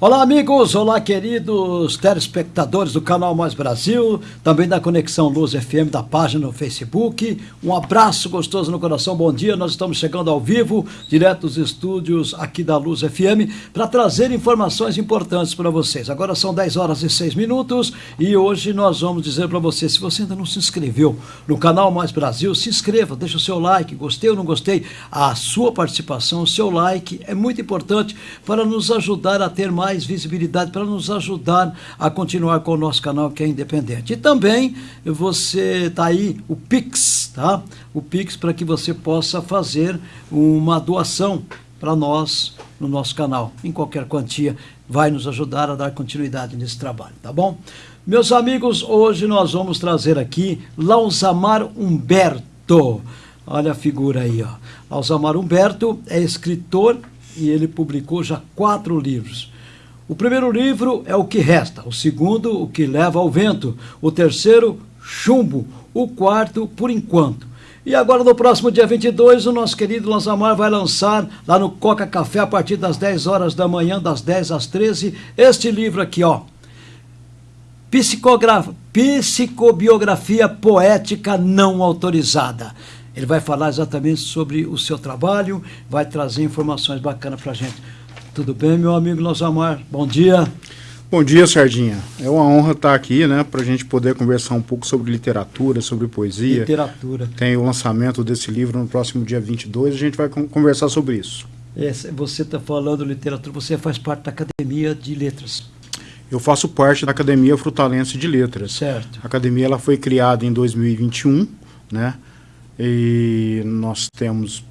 Olá, amigos! Olá, queridos telespectadores do canal Mais Brasil, também da Conexão Luz FM, da página no Facebook. Um abraço gostoso no coração, bom dia. Nós estamos chegando ao vivo, direto dos estúdios aqui da Luz FM, para trazer informações importantes para vocês. Agora são 10 horas e 6 minutos e hoje nós vamos dizer para você: se você ainda não se inscreveu no canal Mais Brasil, se inscreva, deixa o seu like, gostei ou não gostei. A sua participação, o seu like é muito importante para nos ajudar a ter mais mais visibilidade para nos ajudar a continuar com o nosso canal que é independente. E também você está aí o Pix, tá? O Pix para que você possa fazer uma doação para nós no nosso canal, em qualquer quantia, vai nos ajudar a dar continuidade nesse trabalho, tá bom? Meus amigos, hoje nós vamos trazer aqui Lausamar Humberto. Olha a figura aí, ó. Lausamar Humberto é escritor e ele publicou já quatro livros. O primeiro livro é O que Resta, o segundo, O que Leva ao Vento, o terceiro, Chumbo, o quarto, Por Enquanto. E agora, no próximo dia 22, o nosso querido Lanzamar vai lançar lá no Coca Café, a partir das 10 horas da manhã, das 10 às 13, este livro aqui, ó. Psicobiografia Poética Não Autorizada. Ele vai falar exatamente sobre o seu trabalho, vai trazer informações bacanas para a gente. Tudo bem, meu amigo Nosamar? Bom dia. Bom dia, Sardinha. É uma honra estar aqui, né, para a gente poder conversar um pouco sobre literatura, sobre poesia. Literatura. Tem o lançamento desse livro no próximo dia 22, a gente vai conversar sobre isso. você está falando literatura, você faz parte da Academia de Letras. Eu faço parte da Academia Frutalense de Letras. Certo. A academia ela foi criada em 2021, né? E nós temos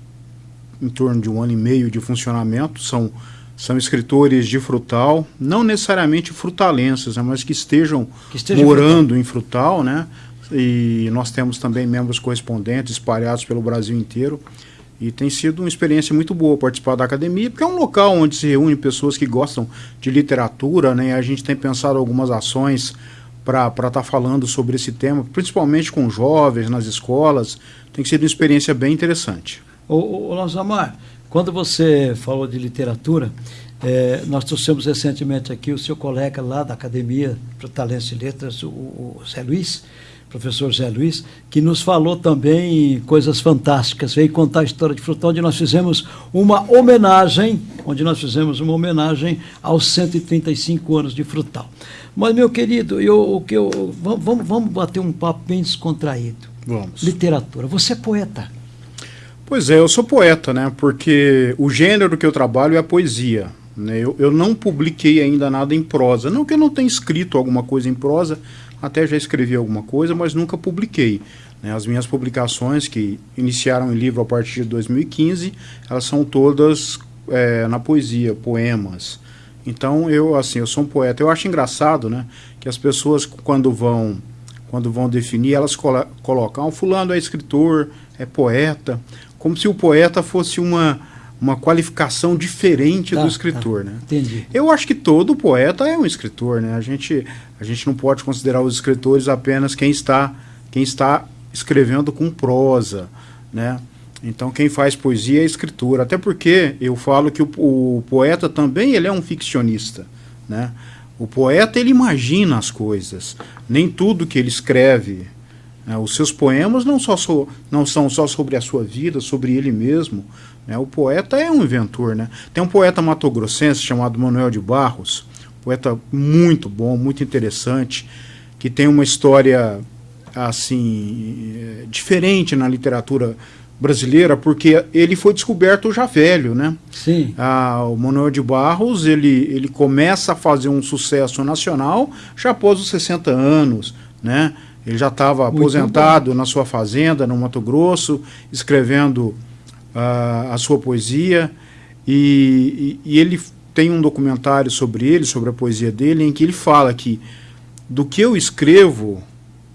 em torno de um ano e meio de funcionamento. São são escritores de frutal, não necessariamente frutalenses, né, mas que estejam que morando em frutal, né? E nós temos também membros correspondentes espalhados pelo Brasil inteiro. E tem sido uma experiência muito boa participar da academia, porque é um local onde se reúnem pessoas que gostam de literatura, né? A gente tem pensado algumas ações para estar tá falando sobre esse tema, principalmente com jovens nas escolas. Tem sido uma experiência bem interessante. Ô, ô, ô Lanzamar, quando você falou de literatura, é, nós trouxemos recentemente aqui o seu colega lá da Academia para Talentos e Letras, o, o Zé Luiz, professor Zé Luiz, que nos falou também coisas fantásticas, veio contar a história de Frutal, onde nós fizemos uma homenagem, onde nós fizemos uma homenagem aos 135 anos de Frutal. Mas, meu querido, eu, que eu, vamos, vamos bater um papo bem descontraído. Vamos. Literatura. Você é poeta. Pois é, eu sou poeta, né? Porque o gênero que eu trabalho é a poesia. Né? Eu, eu não publiquei ainda nada em prosa. Não que eu não tenha escrito alguma coisa em prosa, até já escrevi alguma coisa, mas nunca publiquei. Né? As minhas publicações, que iniciaram em livro a partir de 2015, elas são todas é, na poesia, poemas. Então eu assim, eu sou um poeta. Eu acho engraçado, né, que as pessoas quando vão quando vão definir, elas colo colocam, ah, fulano é escritor, é poeta como se o poeta fosse uma, uma qualificação diferente tá, do escritor, tá. né? Entendi. Eu acho que todo poeta é um escritor, né? A gente, a gente não pode considerar os escritores apenas quem está, quem está escrevendo com prosa, né? Então quem faz poesia é escritura, até porque eu falo que o, o poeta também ele é um ficcionista, né? O poeta ele imagina as coisas, nem tudo que ele escreve? Os seus poemas não, só so, não são só sobre a sua vida, sobre ele mesmo. Né? O poeta é um inventor. Né? Tem um poeta matogrossense chamado Manuel de Barros, poeta muito bom, muito interessante, que tem uma história assim eh, diferente na literatura brasileira, porque ele foi descoberto já velho, né? Sim. Ah, o Manuel de Barros, ele, ele começa a fazer um sucesso nacional já após os 60 anos, né? Ele já estava aposentado na sua fazenda, no Mato Grosso, escrevendo uh, a sua poesia. E, e, e, ele tem um documentário sobre ele, sobre a poesia dele, em que ele fala que do que eu escrevo,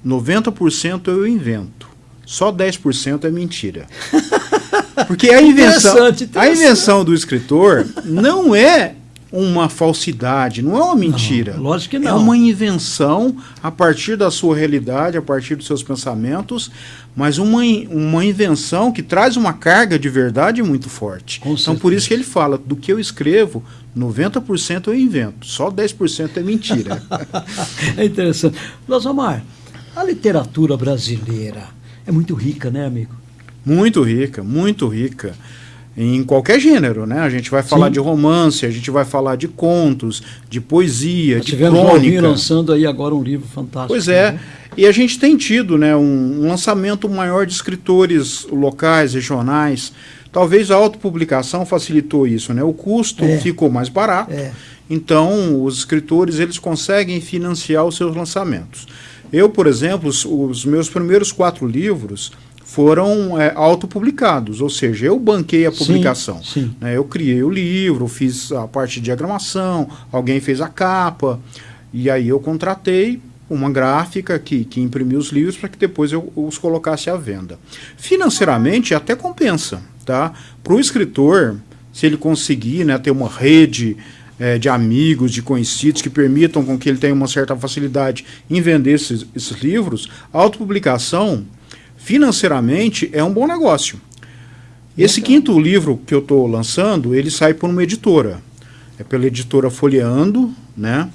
90% eu invento. Só 10% é mentira. Porque a invenção, interessante, interessante. a invenção do escritor não é uma falsidade, não é uma mentira. Não, lógico que não. É uma invenção a partir da sua realidade, a partir dos seus pensamentos, mas uma, uma invenção que traz uma carga de verdade muito forte. Com então, certeza. por isso que ele fala: do que eu escrevo, 90% eu invento, só 10% é mentira. é interessante. Lozomar, a literatura brasileira é muito rica, né, amigo? Muito rica, muito rica em qualquer gênero, né? A gente vai falar Sim. de romance, a gente vai falar de contos, de poesia, Nós de crônica. lançando aí agora um livro fantástico. Pois é, né? e a gente tem tido, né, um, um lançamento maior de escritores locais, regionais. Talvez a autopublicação facilitou isso, né? O custo é. ficou mais barato. É. Então, os escritores eles conseguem financiar os seus lançamentos. Eu, por exemplo, os, os meus primeiros quatro livros foram é, autopublicados, ou seja, eu banquei a publicação. Sim, sim. Né, eu criei o livro, fiz a parte de diagramação, alguém fez a capa, e aí eu contratei uma gráfica que, que imprimiu os livros para que depois eu os colocasse à venda. Financeiramente até compensa, tá? Para o escritor, se ele conseguir né, ter uma rede é, de amigos, de conhecidos que permitam com que ele tenha uma certa facilidade em vender esses, esses livros, a autopublicação financeiramente é um bom negócio. Esse quinto livro que eu estou lançando, ele sai por uma editora. É pela editora Folheando, né?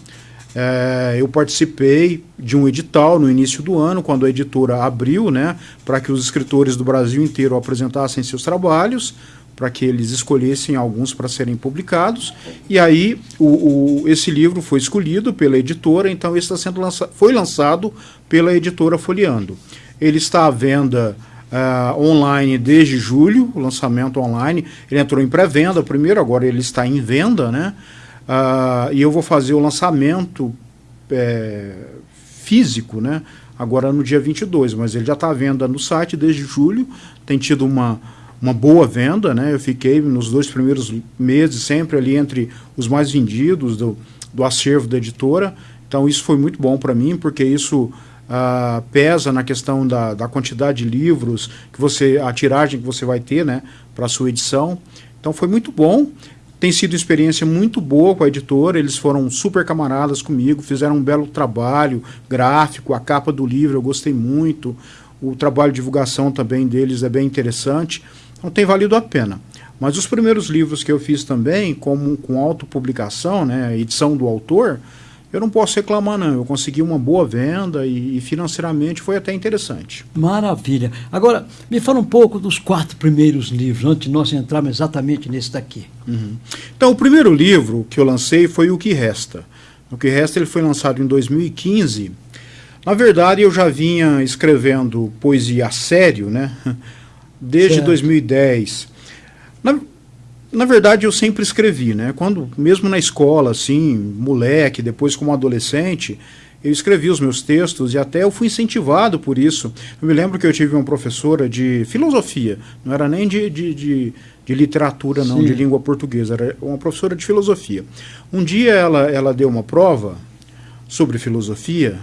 É, eu participei de um edital no início do ano, quando a editora abriu, né, para que os escritores do Brasil inteiro apresentassem seus trabalhos, para que eles escolhessem alguns para serem publicados. E aí o, o, esse livro foi escolhido pela editora, então esse está sendo lança foi lançado pela editora Folheando. Ele está à venda uh, online desde julho, lançamento online. Ele entrou em pré-venda primeiro, agora ele está em venda, né? Uh, e eu vou fazer o lançamento é, físico, né? Agora no dia 22, mas ele já está à venda no site desde julho, tem tido uma, uma boa venda, né? Eu fiquei nos dois primeiros meses sempre ali entre os mais vendidos do, do acervo da editora. Então isso foi muito bom para mim, porque isso uh, pesa na questão da, da quantidade de livros, que você a tiragem que você vai ter né, para a sua edição. Então foi muito bom. Tem sido experiência muito boa com a editora, eles foram super camaradas comigo, fizeram um belo trabalho gráfico, a capa do livro eu gostei muito, o trabalho de divulgação também deles é bem interessante, então tem valido a pena. Mas os primeiros livros que eu fiz também, como com autopublicação, né, edição do autor, eu não posso reclamar não, eu consegui uma boa venda e, e, financeiramente foi até interessante. Maravilha. Agora, me fala um pouco dos quatro primeiros livros, antes de nós entrarmos exatamente nesse daqui. Uhum. Então, o primeiro livro que eu lancei foi O Que Resta. O Que Resta ele foi lançado em 2015. Na verdade, eu já vinha escrevendo poesia a sério, né? Desde certo. 2010. Na, na verdade, eu sempre escrevi, né? Quando, mesmo na escola, assim, moleque, depois como adolescente, eu escrevi os meus textos e até eu fui incentivado por isso. Eu me lembro que eu tive uma professora de filosofia, não era nem de, de, de, de literatura, não, Sim. de língua portuguesa, era uma professora de filosofia. Um dia ela, ela deu uma prova sobre filosofia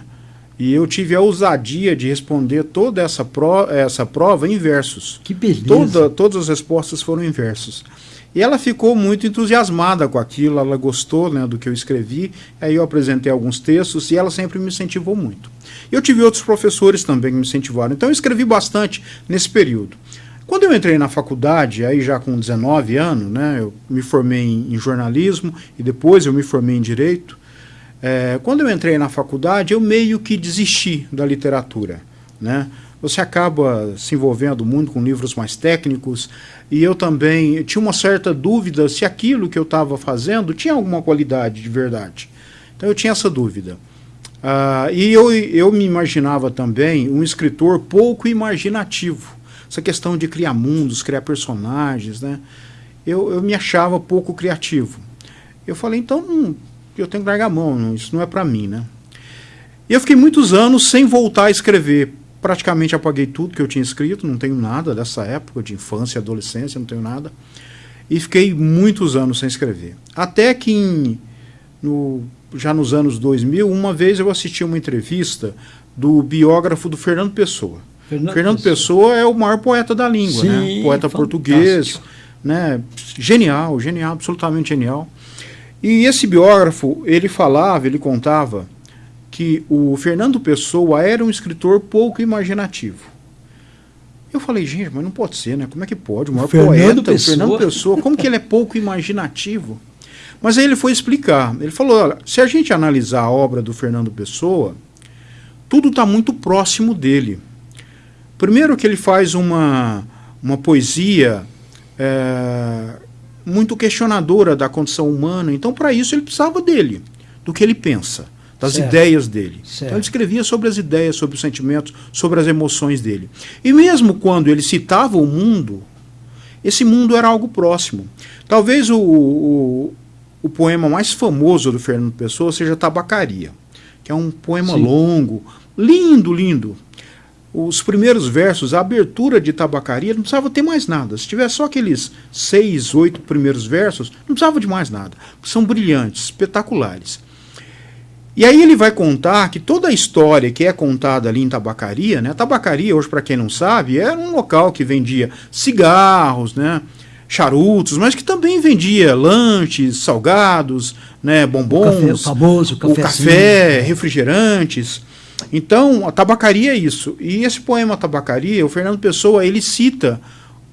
e eu tive a ousadia de responder toda essa, pro, essa prova em versos. Que beleza! Toda, todas as respostas foram em versos. E ela ficou muito entusiasmada com aquilo, ela gostou né, do que eu escrevi, aí eu apresentei alguns textos e ela sempre me incentivou muito. Eu tive outros professores também que me incentivaram, então eu escrevi bastante nesse período. Quando eu entrei na faculdade, aí já com 19 anos, né, eu me formei em, jornalismo e depois eu me formei em direito. É, quando eu entrei na faculdade, eu meio que desisti da literatura, né? você acaba se envolvendo muito com livros mais técnicos, e eu também tinha uma certa dúvida se aquilo que eu estava fazendo tinha alguma qualidade de verdade. Então eu tinha essa dúvida. Uh, e eu, eu me imaginava também um escritor pouco imaginativo. Essa questão de criar mundos, criar personagens, né? Eu, eu me achava pouco criativo. Eu falei, então eu tenho que largar a mão, isso não é para mim, né? E eu fiquei muitos anos sem voltar a escrever, praticamente apaguei tudo que eu tinha escrito, não tenho nada dessa época de infância e adolescência, não tenho nada. E fiquei muitos anos sem escrever. Até que em, no, já nos anos 2000, uma vez eu assisti uma entrevista do biógrafo do Fernando Pessoa. Fernando, Fernando Pessoa. Pessoa. é o maior poeta da língua, né? Sim, né? Poeta fantástico. português, né? Genial, genial, absolutamente genial. E esse biógrafo, ele falava, ele contava que o Fernando Pessoa era um escritor pouco imaginativo. Eu falei, gente, mas não pode ser, né? Como é que pode? O maior Fernando poeta, Pessoa. o Fernando Pessoa, como que ele é pouco imaginativo? Mas aí ele foi explicar. Ele falou, olha, se a gente analisar a obra do Fernando Pessoa, tudo está muito próximo dele. Primeiro que ele faz uma, uma poesia é, muito questionadora da condição humana, então para isso ele precisava dele, do que ele pensa das Certo. ideias dele. Certo. Então ele escrevia sobre as ideias, sobre os sentimentos, sobre as emoções dele. E mesmo quando ele citava o mundo, esse mundo era algo próximo. Talvez o, o, o poema mais famoso do Fernando Pessoa seja Tabacaria, que é um poema Sim. longo, lindo, lindo. Os primeiros versos, a abertura de Tabacaria, não precisava ter mais nada. Se tivesse só aqueles seis, oito primeiros versos, não precisava de mais nada. São brilhantes, espetaculares. E aí ele vai contar que toda a história que é contada ali em Tabacaria, né? Tabacaria, hoje para quem não sabe, era um local que vendia cigarros, né? charutos, mas que também vendia lanches, salgados, né? bombons, Café, o famoso o café, refrigerantes. Então, a tabacaria é isso. E esse poema Tabacaria, o Fernando Pessoa, ele cita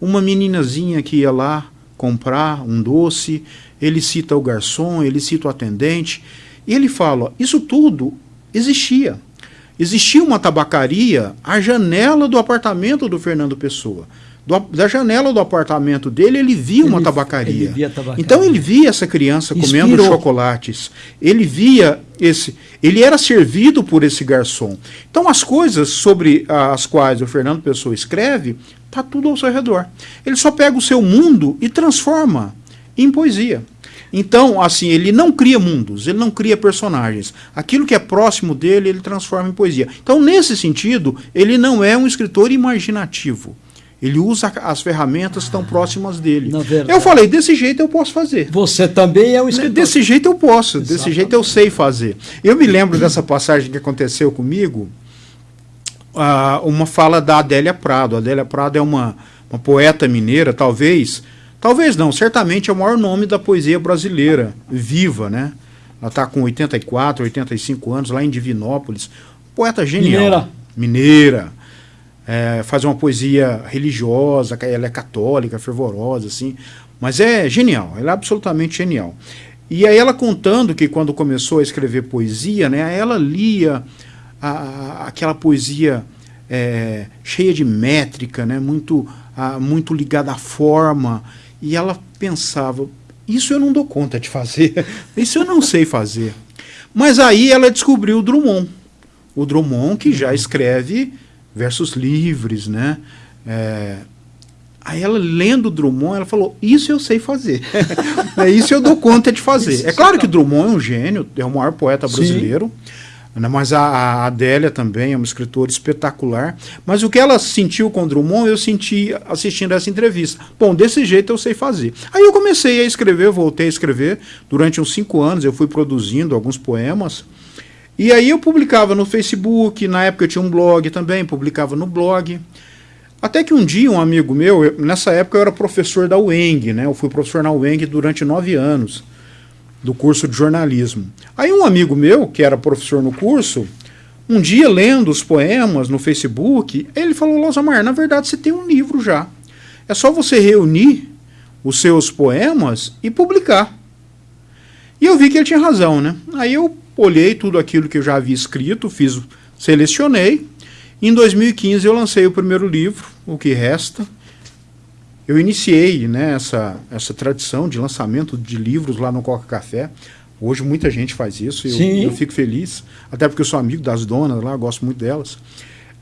uma meninazinha que ia lá comprar um doce, ele cita o garçom, ele cita o atendente, e ele fala, isso tudo existia. Existia uma tabacaria à janela do apartamento do Fernando Pessoa. Do- da janela do apartamento dele, ele via uma Ele- tabacaria. ele via tabacaria. Então ele via essa criança comendo Inspirou. chocolates. Ele via esse. Ele era servido por esse garçom. Então as coisas sobre as quais o Fernando Pessoa escreve, tá tudo ao seu redor. Ele só pega o seu mundo e transforma em poesia. Então, assim, ele não cria mundos, ele não cria personagens. Aquilo que é próximo dele, ele transforma em poesia. Então, nesse sentido, ele não é um escritor imaginativo. Ele usa as ferramentas estão próximas dele. Eu falei, desse jeito eu posso fazer. Você também é um escritor. Desse jeito eu posso, desse Exatamente. jeito eu sei fazer. Eu me lembro dessa passagem que aconteceu comigo, ah, uma fala da Adélia Prado. A Adélia Prado é uma, uma poeta mineira, talvez, talvez não, certamente é o maior nome da poesia brasileira, viva, né? Ela está com 84, 85 anos, lá em Divinópolis. Poeta genial. Mineira. Mineira. É, faz uma poesia religiosa, ela é católica, fervorosa, assim. Mas é genial, ela é absolutamente genial. E aí ela contando que quando começou a escrever poesia, né, ela lia a- a- aquela poesia é, cheia de métrica, né, muito, ah, muito ligada à forma, e ela pensava, isso eu não dou conta de fazer, isso eu não sei fazer. Mas aí ela descobriu o Drummond, o Drummond que já escreve versos livres, né? É, Aí ela lendo Drummond, ela falou: Isso eu sei fazer. é isso eu dou conta de fazer. Isso é claro que Drummond é um gênio, é o maior poeta Sim. brasileiro. né, Mas a, Adélia também é uma escritora espetacular. Mas o que ela sentiu com Drummond, eu senti assistindo essa entrevista. Bom, desse jeito eu sei fazer. Aí eu comecei a escrever, voltei a escrever. Durante uns cinco anos eu fui produzindo alguns poemas. E aí eu publicava no Facebook, na época eu tinha um blog também, publicava no blog. Até que um dia um amigo meu, eu- nessa época eu era professor da UENG, né? Eu fui professor na UENG durante nove anos, do curso de jornalismo. Aí um amigo meu, que era professor no curso, um dia lendo os poemas no Facebook, ele falou, Losamar, na verdade você tem um livro já. É só você reunir os seus poemas e publicar. E eu vi que ele tinha razão, né? Aí eu olhei tudo aquilo que eu já havia escrito, fiz, selecionei. Em 2015 eu lancei o primeiro livro, O que Resta. Eu iniciei né, essa, essa tradição de lançamento de livros lá no Coca Café. Hoje muita gente faz isso, eu, Sim. eu fico feliz, até porque eu sou amigo das donas lá, gosto muito delas.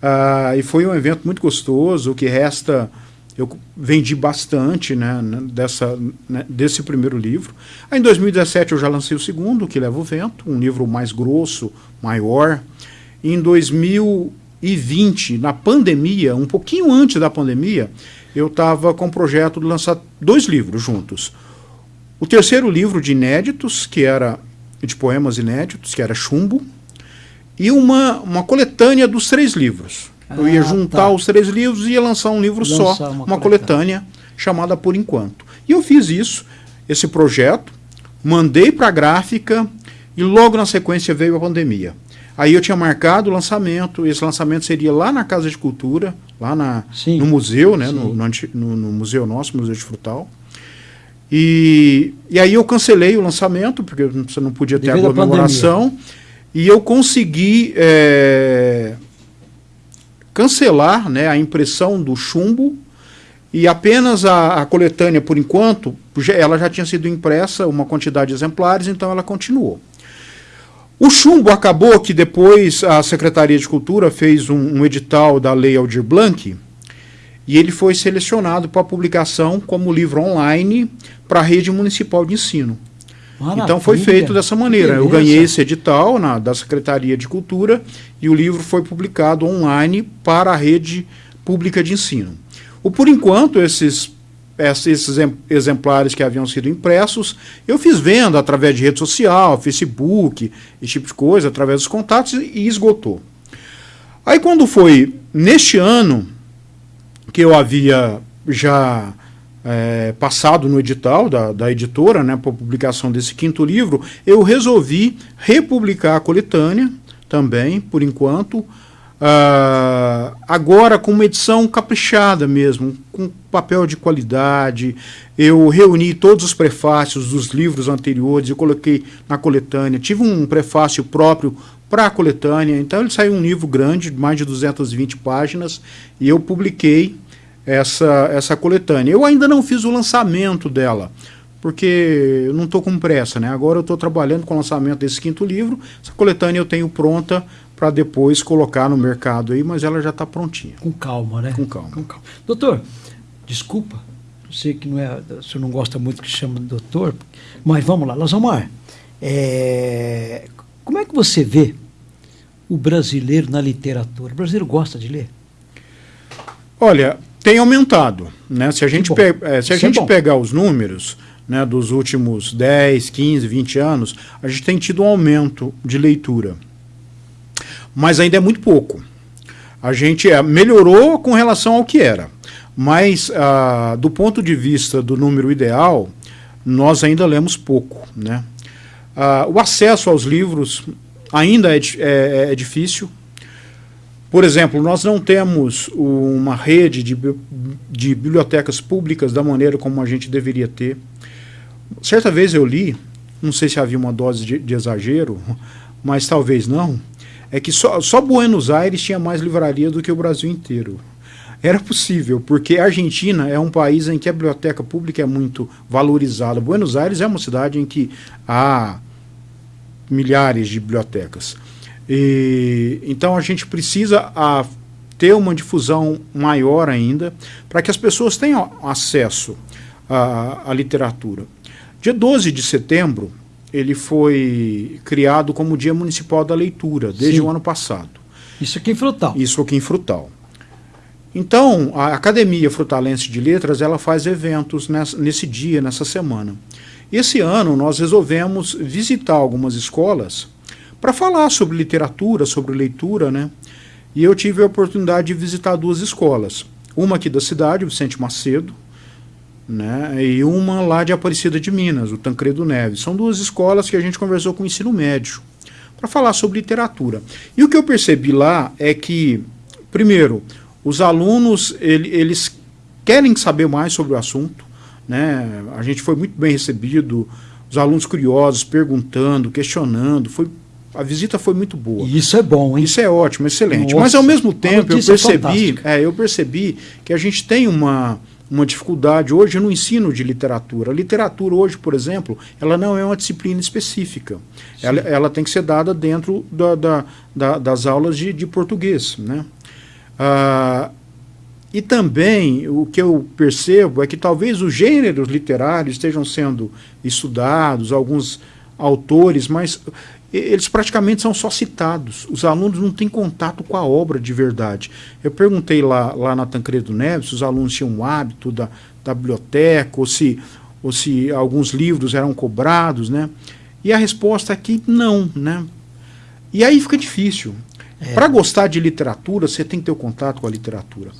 Ah, e foi um evento muito gostoso, o que resta eu vendi bastante né, dessa, né, desse primeiro livro. Aí em 2017 eu já lancei o segundo, que leva o vento, um livro mais grosso, maior. Em 2020, na pandemia, um pouquinho antes da pandemia, eu estava com o projeto de lançar dois livros juntos. O terceiro livro de inéditos, que era de poemas inéditos, que era Chumbo, e uma, uma coletânea dos três livros. eu ia Ah, juntar tá. os três livros e ia lançar um livro Lançar só, uma uma, coletânea chamada Por Enquanto. E eu fiz isso, esse projeto, mandei para a gráfica e logo na sequência veio a pandemia. Aí eu tinha marcado o lançamento, esse lançamento seria lá na Casa de Cultura, lá na, no museu, né, no, no, no, museu nosso, Museu de Frutal. E, e aí eu cancelei o lançamento, porque você não podia ter Devido aglomeração, e eu consegui é, cancelar né, a impressão do chumbo, e apenas a, a, coletânea, por enquanto, ela já tinha sido impressa, uma quantidade de exemplares, então ela continuou. O chumbo acabou que depois a Secretaria de Cultura fez um, um edital da Lei Aldir Blanc e ele foi selecionado para publicação como livro online para a rede municipal de ensino. Maravilha. Então foi feito dessa maneira. Eu ganhei esse edital na, da Secretaria de Cultura e o livro foi publicado online para a rede pública de ensino. O, por enquanto, esses esses exemplares que haviam sido impressos, eu fiz venda através de rede social, Facebook, esse tipo de coisa, através dos contatos, e esgotou. Aí quando foi neste ano que eu havia já é, passado no edital da, da editora, né, para publicação desse quinto livro, eu resolvi republicar a coletânea também, por enquanto, Uh, agora com uma edição caprichada mesmo, com papel de qualidade. Eu reuni todos os prefácios dos livros anteriores e coloquei na coletânea. Tive um prefácio próprio para a coletânea, então ele saiu um livro grande, mais de 220 páginas, e eu publiquei essa, essa coletânea. Eu ainda não fiz o lançamento dela, porque eu não estou com pressa, né? Agora eu estou trabalhando com o lançamento desse quinto livro. Essa coletânea eu tenho pronta para depois colocar no mercado aí, mas ela já está prontinha. Com calma, né? Com calma. Com calma. Doutor, desculpa, eu sei que não é, o senhor não gosta muito que chama de doutor, mas vamos lá, Lazomar, é, como é que você vê o brasileiro na literatura? O brasileiro gosta de ler? Olha, tem aumentado. Né? Se a gente, pe é, se a é gente é pegar os números né, dos últimos 10, 15, 20 anos, a gente tem tido um aumento de leitura mas ainda é muito pouco. A gente é, melhorou com relação ao que era, mas ah, do ponto de vista do número ideal, nós ainda lemos pouco. Né? Ah, o acesso aos livros ainda é, é, é difícil. Por exemplo, nós não temos uma rede de, de bibliotecas públicas da maneira como a gente deveria ter. Certa vez eu li, não sei se havia uma dose de, de exagero, mas talvez não, é que só, só Buenos Aires tinha mais livraria do que o Brasil inteiro. Era possível, porque a Argentina é um país em que a biblioteca pública é muito valorizada. Buenos Aires é uma cidade em que há milhares de bibliotecas. E, então a gente precisa a, ter uma difusão maior ainda para que as pessoas tenham acesso à, à literatura. Dia 12 de setembro, ele foi criado como Dia Municipal da Leitura, desde Sim. o ano passado. Isso aqui em Frutal. Isso aqui em Frutal. Então, a Academia Frutalense de Letras, ela faz eventos nessa, nesse dia, nessa semana. Esse ano, nós resolvemos visitar algumas escolas para falar sobre literatura, sobre leitura, né? E eu tive a oportunidade de visitar duas escolas. Uma aqui da cidade, Vicente Macedo, né, e uma lá de Aparecida de Minas, o Tancredo Neves. São duas escolas que a gente conversou com o ensino médio para falar sobre literatura. E o que eu percebi lá é que, primeiro, os alunos ele, eles querem saber mais sobre o assunto. Né? A gente foi muito bem recebido, os alunos curiosos, perguntando, questionando. Foi, a visita foi muito boa. Isso é bom, hein? Isso é ótimo, excelente. Nossa, Mas ao mesmo tempo eu percebi, é, eu percebi que a gente tem uma uma dificuldade hoje no ensino de literatura. A literatura hoje, por exemplo, ela não é uma disciplina específica. Ela, ela, tem que ser dada dentro da, da, da, das aulas de, de português. Né? Ah, e também o que eu percebo é que talvez os gêneros literários estejam sendo estudados, alguns autores, mas eles praticamente são só citados. Os alunos não têm contato com a obra de verdade. Eu perguntei lá, lá na Tancredo Neves se os alunos tinham o hábito da, da biblioteca, ou se, ou se alguns livros eram cobrados, né? E a resposta é que não, né? E aí fica difícil. É. Para gostar de literatura, você tem que ter o contato com a literatura.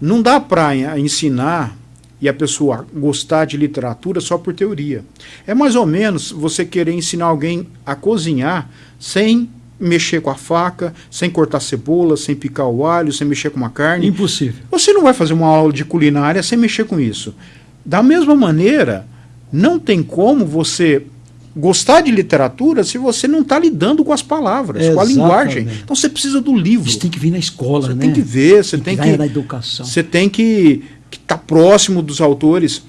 Não dá para ensinar e a pessoa gostar de literatura só por teoria. É mais ou menos você querer ensinar alguém a cozinhar sem mexer com a faca, sem cortar cebola, sem picar o alho, sem mexer com uma carne. Impossível. Você não vai fazer uma aula de culinária sem mexer com isso. Da mesma maneira, não tem como você gostar de literatura se você não está lidando com as palavras, Exatamente. com a linguagem. Então você precisa do livro. Isso tem que vir na escola, você né? tem que ver, você tem, tem que, na educação. Você tem que estar tá próximo dos autores.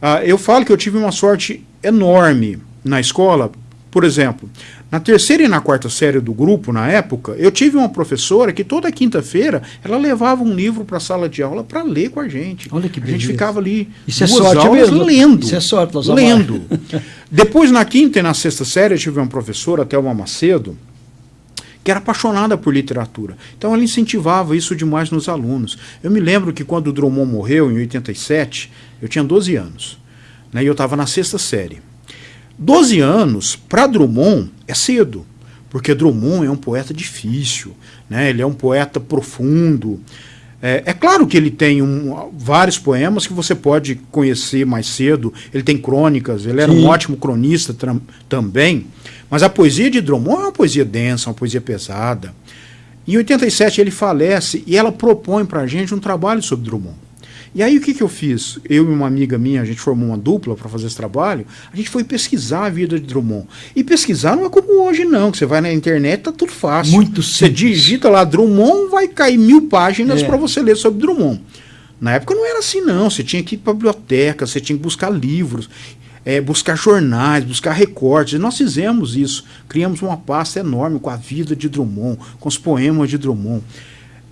Ah, eu falo que eu tive uma sorte enorme na escola. Por exemplo, na terceira e na quarta série do grupo, na época, eu tive uma professora que toda quinta-feira ela levava um livro para a sala de aula para ler com a gente. Olha que beleza. A gente ficava ali Isso é sorte mesmo. lendo. Isso é sorte, Lendo. Depois, na quinta e na sexta série, eu tive uma professora, Thelma Macedo, que era apaixonada por literatura. Então ela incentivava isso demais nos alunos. Eu me lembro que quando o Drummond morreu, em 87, eu tinha 12 anos. Né, e eu estava na sexta série. 12 anos, para Drummond, é cedo, porque Drummond é um poeta difícil, né, ele é um poeta profundo. É, é claro que ele tem um, vários poemas que você pode conhecer mais cedo, ele tem crônicas, ele era Sim. um ótimo cronista também, mas a poesia de Drummond é uma poesia densa, uma poesia pesada. Em 87 ele falece e ela propõe para a gente um trabalho sobre Drummond. E aí o que, que eu fiz? Eu e uma amiga minha, a gente formou uma dupla para fazer esse trabalho, a gente foi pesquisar a vida de Drummond. E pesquisar não é como hoje não, que você vai na internet, tá tudo fácil. Muito simples. Você digita lá Drummond, vai cair mil páginas é. para você ler sobre Drummond. Na época não era assim não, você tinha que ir para a biblioteca, você tinha que buscar livros é, buscar jornais, buscar recortes. Nós fizemos isso. Criamos uma pasta enorme com a vida de Drummond, com os poemas de Drummond.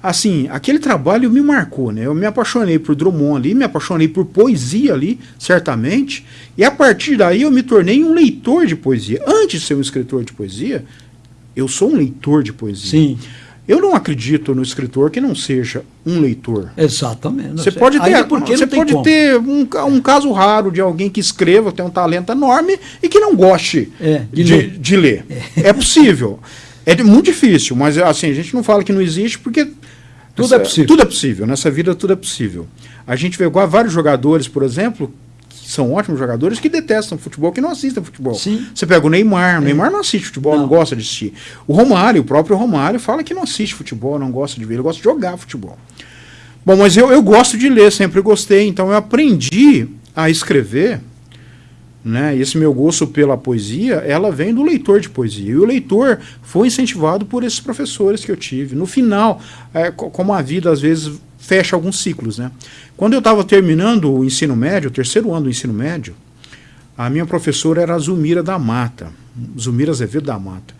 Assim, aquele trabalho me marcou, né? Eu me apaixonei por Drummond ali, me apaixonei por poesia ali, certamente. E a partir daí eu me tornei um leitor de poesia. Antes de ser um escritor de poesia, eu sou um leitor de poesia. Sim. Eu não acredito no escritor que não seja um leitor. Exatamente. Você pode ter, você pode ter um, um, caso raro de alguém que escreva, tem um talento enorme e que não goste é, de, de, ler. De ler. É. é. possível. É muito difícil, mas assim, a gente não fala que não existe porque tudo essa, é possível. Tudo é possível. Nessa vida tudo é possível. A gente vê vários jogadores, por exemplo, são ótimos jogadores que detestam futebol, que não assistem futebol. Sim. Você pega o Neymar, o é. Neymar não assiste futebol, não. não. gosta de assistir. O Romário, o próprio Romário, fala que não assiste futebol, não gosta de ver, ele gosta de jogar futebol. Bom, mas eu, eu gosto de ler, sempre gostei, então eu aprendi a escrever, né? Esse meu gosto pela poesia, ela vem do leitor de poesia. E o leitor foi incentivado por esses professores que eu tive. No final, é, como a vida às vezes fecha alguns ciclos, né? Quando eu estava terminando o ensino médio, o terceiro ano do ensino médio, a minha professora era a Zumira da Mata, Zumira Azevedo da Mata.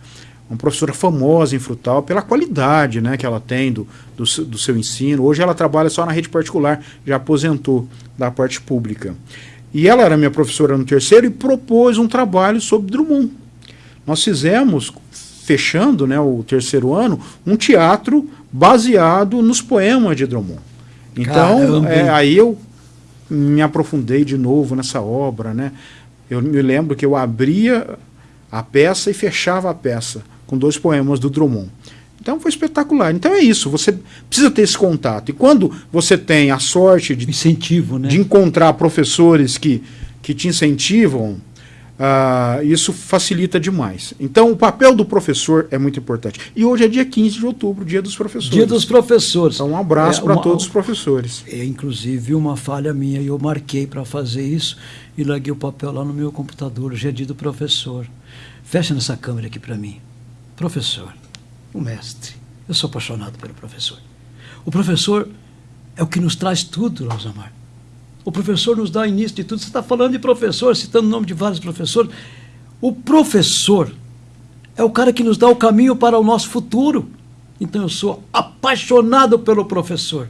Uma professora famosa em Frutal pela qualidade né, que ela tem do, do, do seu ensino. Hoje ela trabalha só na rede particular, já aposentou da parte pública. E ela era minha professora no terceiro e propôs um trabalho sobre Drummond. Nós fizemos, fechando né, o terceiro ano, um teatro baseado nos poemas de Drummond. Então, é, aí eu me aprofundei de novo nessa obra. Né? Eu me lembro que eu abria a peça e fechava a peça com dois poemas do Drummond. Então foi espetacular. Então é isso, você precisa ter esse contato. E quando você tem a sorte de, Incentivo, né? de encontrar professores que, que te incentivam, Uh, isso facilita demais. Então, o papel do professor é muito importante. E hoje é dia 15 de outubro, dia dos professores. Dia dos professores. Então, um abraço é, para todos os professores. É, inclusive, uma falha minha, eu marquei para fazer isso e larguei o papel lá no meu computador. Hoje é dia do professor. Fecha nessa câmera aqui para mim. Professor, o mestre. Eu sou apaixonado pelo professor. O professor é o que nos traz tudo, Rosamar. O professor nos dá início de tudo. Você está falando de professor, citando o nome de vários professores. O professor é o cara que nos dá o caminho para o nosso futuro. Então eu sou apaixonado pelo professor.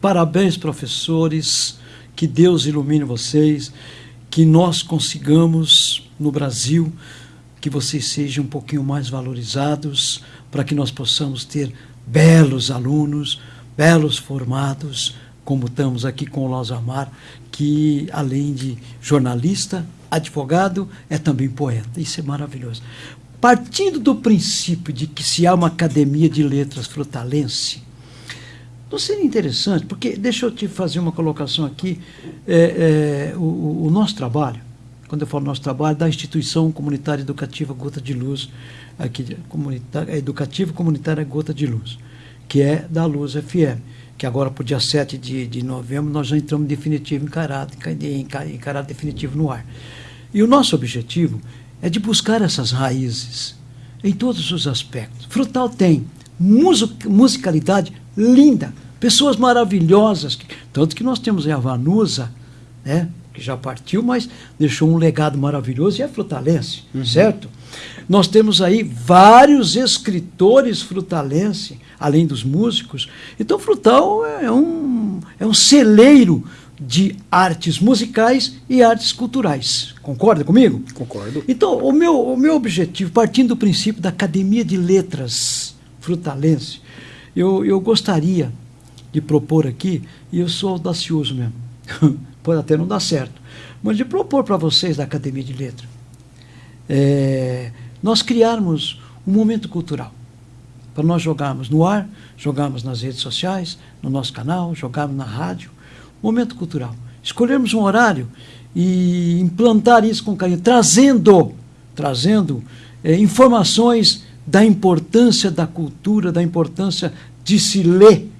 Parabéns, professores. Que Deus ilumine vocês. Que nós consigamos, no Brasil, que vocês sejam um pouquinho mais valorizados, para que nós possamos ter belos alunos, belos formados como estamos aqui com o Losamar, que além de jornalista, advogado, é também poeta. Isso é maravilhoso. Partindo do princípio de que se há uma academia de letras frutalense, Não seria interessante, porque deixa eu te fazer uma colocação aqui. É, é, o, o, nosso trabalho, quando eu falo nosso trabalho, da instituição comunitária educativa Gota de Luz, aqui, comunitária, educativa comunitária Gota de Luz, que é da Luz FM, que agora, para o dia 7 de, de novembro, nós já entramos definitivo, encarado, encarado definitivo no ar. E o nosso objetivo é de buscar essas raízes em todos os aspectos. Frutal tem musicalidade linda, pessoas maravilhosas, tanto que nós temos a Vanusa, né, que já partiu, mas deixou um legado maravilhoso e é frutalense, uhum. certo? Nós temos aí vários escritores frutalense, além dos músicos. Então, Frutal é um, é um celeiro de artes musicais e artes culturais. Concorda comigo? Concordo. Então, o meu, o meu objetivo, partindo do princípio da Academia de Letras Frutalense, eu, eu gostaria de propor aqui, e eu sou audacioso mesmo, pode até não dar certo, mas de propor para vocês da Academia de Letras, é, nós criarmos um momento cultural, para nós jogarmos no ar, jogarmos nas redes sociais, no nosso canal, jogarmos na rádio, momento cultural. Escolhermos um horário e implantar isso com carinho, trazendo, trazendo é, informações da importância da cultura, da importância de se ler,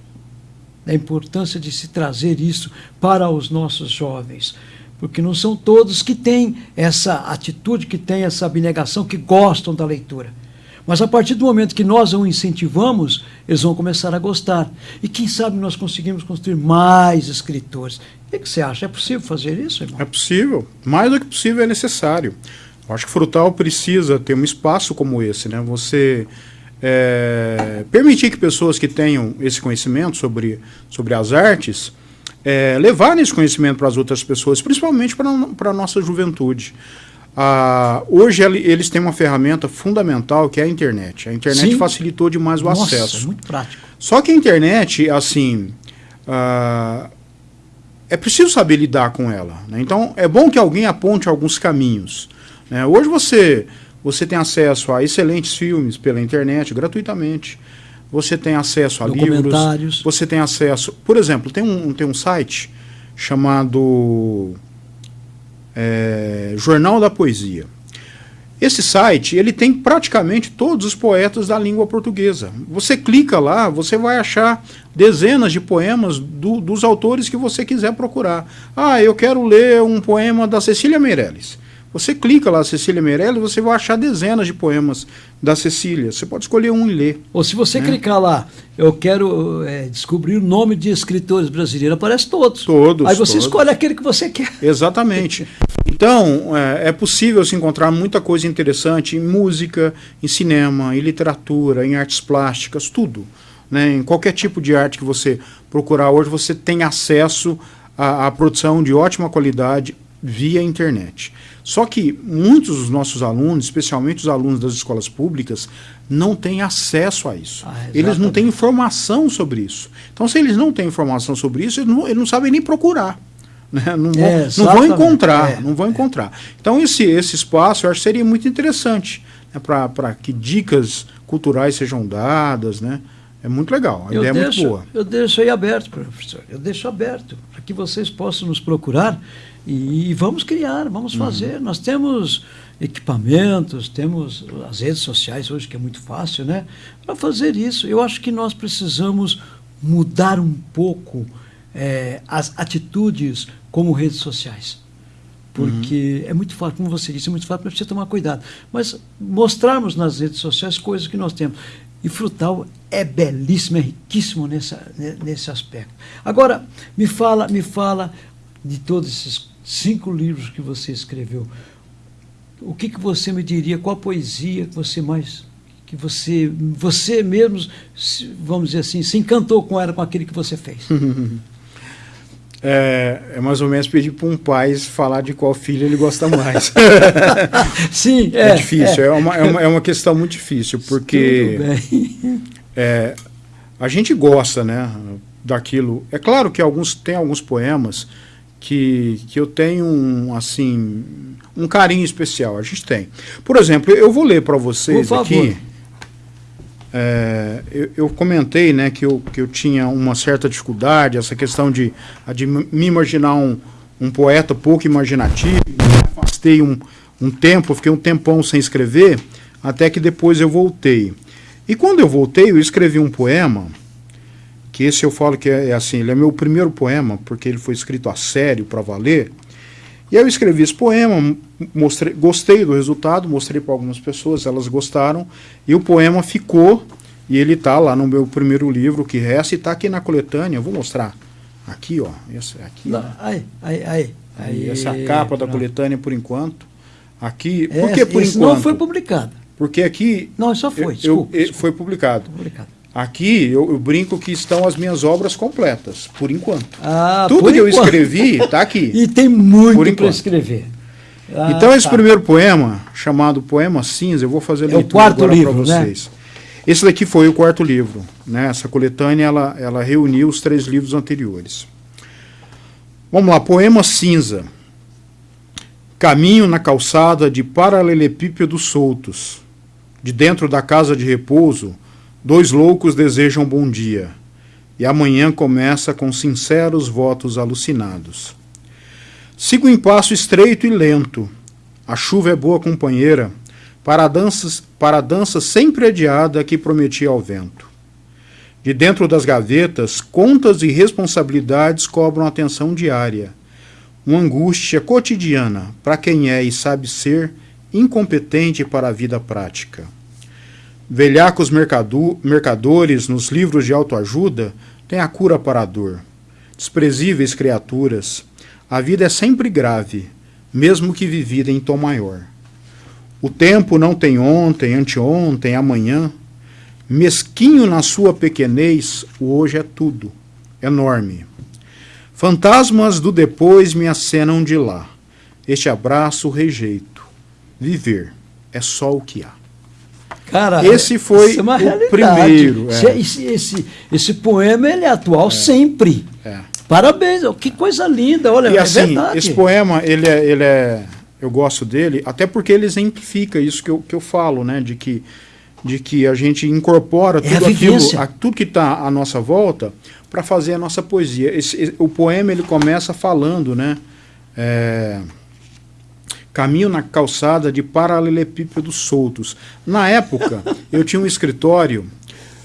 da importância de se trazer isso para os nossos jovens. Porque não são todos que têm essa atitude, que têm essa abnegação, que gostam da leitura. Mas a partir do momento que nós o incentivamos, eles vão começar a gostar. E quem sabe nós conseguimos construir mais escritores. O que você acha? É possível fazer isso, irmão? É possível. Mais do que possível é necessário. Eu acho que Frutal precisa ter um espaço como esse, né? Você é, permitir que pessoas que tenham esse conhecimento sobre, sobre as artes é, levarem esse conhecimento para as outras pessoas, principalmente para a nossa juventude. Ah, hoje eles têm uma ferramenta fundamental que é a internet. A internet Sim. facilitou demais o Nossa, acesso. muito prático. Só que a internet, assim, ah, é preciso saber lidar com ela. Né? Então, é bom que alguém aponte alguns caminhos. Né? Hoje você, você tem acesso a excelentes filmes pela internet, gratuitamente. Você tem acesso a livros. Você tem acesso... Por exemplo, tem um, tem um site chamado é, Jornal da Poesia. Esse site ele tem praticamente todos os poetas da língua portuguesa. Você clica lá, você vai achar dezenas de poemas do, dos autores que você quiser procurar. Ah, eu quero ler um poema da Cecília Meirelles. Você clica lá, Cecília Meirelles, você vai achar dezenas de poemas da Cecília. Você pode escolher um e ler. Ou se você né? clicar lá, eu quero é, descobrir o nome de escritores brasileiros, aparece todos. Todos. Aí você todos. escolhe aquele que você quer. Exatamente. Então, é, é, possível se encontrar muita coisa interessante em música, em cinema, em literatura, em artes plásticas, tudo. Né? Em qualquer tipo de arte que você procurar hoje, você tem acesso à, à produção de ótima qualidade via internet. Só que muitos dos nossos alunos, especialmente os alunos das escolas públicas, não têm acesso a isso. Ah, eles não têm informação sobre isso. Então, se eles não têm informação sobre isso, eles não, eles não sabem nem procurar. Né? Não, vão, é, não vão encontrar, é, não vão encontrar. Então, esse, esse espaço eu acho que seria muito interessante né? para que dicas culturais sejam dadas, né? É muito legal, a eu ideia deixo, é muito boa. Eu deixo aí aberto, professor. Eu deixo aberto para que vocês possam nos procurar e, e vamos criar, vamos uhum. fazer. Nós temos equipamentos, temos as redes sociais hoje, que é muito fácil, né? Para fazer isso. Eu acho que nós precisamos mudar um pouco é, as atitudes como redes sociais. Porque uhum. é muito fácil, como você disse, é muito fácil, mas precisa tomar cuidado. Mas mostrarmos nas redes sociais coisas que nós temos. E Frutal é belíssimo, é riquíssimo nessa, nesse aspecto. Agora, me fala, me fala de todos esses cinco livros que você escreveu. O que, que você me diria? Qual poesia que você mais que você você mesmo vamos dizer assim se encantou com ela com aquele que você fez? É, é, mais ou menos pedir para um pai falar de qual filho ele gosta mais. Sim, é, é difícil, é. é. uma, é, uma, é uma questão muito difícil, porque é, a gente gosta né, daquilo. É claro que alguns tem alguns poemas que, que eu tenho um, assim, um carinho especial, a gente tem. Por exemplo, eu vou ler para vocês aqui é, eu, eu, comentei né, que, eu, que eu tinha uma certa dificuldade, essa questão de, de me imaginar um, um poeta pouco imaginativo, afastei um, um tempo, fiquei um tempão sem escrever, até que depois eu voltei. E quando eu voltei, eu escrevi um poema, que esse eu falo que é, é assim, ele é meu primeiro poema, porque ele foi escrito a sério, para valer. E aí eu escrevi esse poema, mostrei, gostei do resultado, mostrei para algumas pessoas, elas gostaram, e o poema ficou, e ele está lá no meu primeiro livro, que resta, e está aqui na coletânea, eu vou mostrar. Aqui, ó, esse, aqui. Não, aí, aí, aí. aí essa é a capa da coletânea por enquanto. Aqui, por que por enquanto? não foi publicado. Porque aqui... Não, só foi, eu, desculpa, eu, desculpa. Foi publicado. publicado. Aqui eu, eu, brinco que estão as minhas obras completas, por enquanto. Ah, Tudo por que enquanto. eu escrevi está aqui. e tem muito para escrever. Ah, então esse tá. primeiro poema, chamado Poema Cinza, eu vou fazer é leitura livro, para né? vocês. Né? Esse daqui foi o quarto livro. Né? Essa coletânea ela, ela reuniu os três livros anteriores. Vamos lá, Poema Cinza. Caminho na calçada de paralelepípedos soltos. De dentro da casa de repouso, dois loucos desejam bom dia. E amanhã começa com sinceros votos alucinados. Sigo em passo estreito e lento. A chuva é boa companheira para a dança, para dança sempre adiada que prometia ao vento. De dentro das gavetas, contas e responsabilidades cobram atenção diária uma angústia cotidiana para quem é e sabe ser incompetente para a vida prática. Velhacos mercadores nos livros de autoajuda têm a cura para a dor. Desprezíveis criaturas, a vida é sempre grave, mesmo que vivida em tom maior. O tempo não tem ontem, anteontem, amanhã. Mesquinho na sua pequenez, o hoje é tudo, enorme. Fantasmas do depois me acenam de lá. Este abraço rejeito. Viver é só o que há. Cara, esse foi é o primeiro. É. Esse, esse, esse poema ele é atual é. sempre. É. Parabéns, que coisa linda, olha, e é assim, verdade. Esse poema, ele é, ele é, eu gosto dele, até porque ele exemplifica isso que eu, que eu falo, né, de que, de que a gente incorpora é tudo aquilo, a, tudo que está à nossa volta, para fazer a nossa poesia. Esse, o poema ele começa falando, né? Caminho na calçada de paralelepípedos soltos. Na época, eu tinha um escritório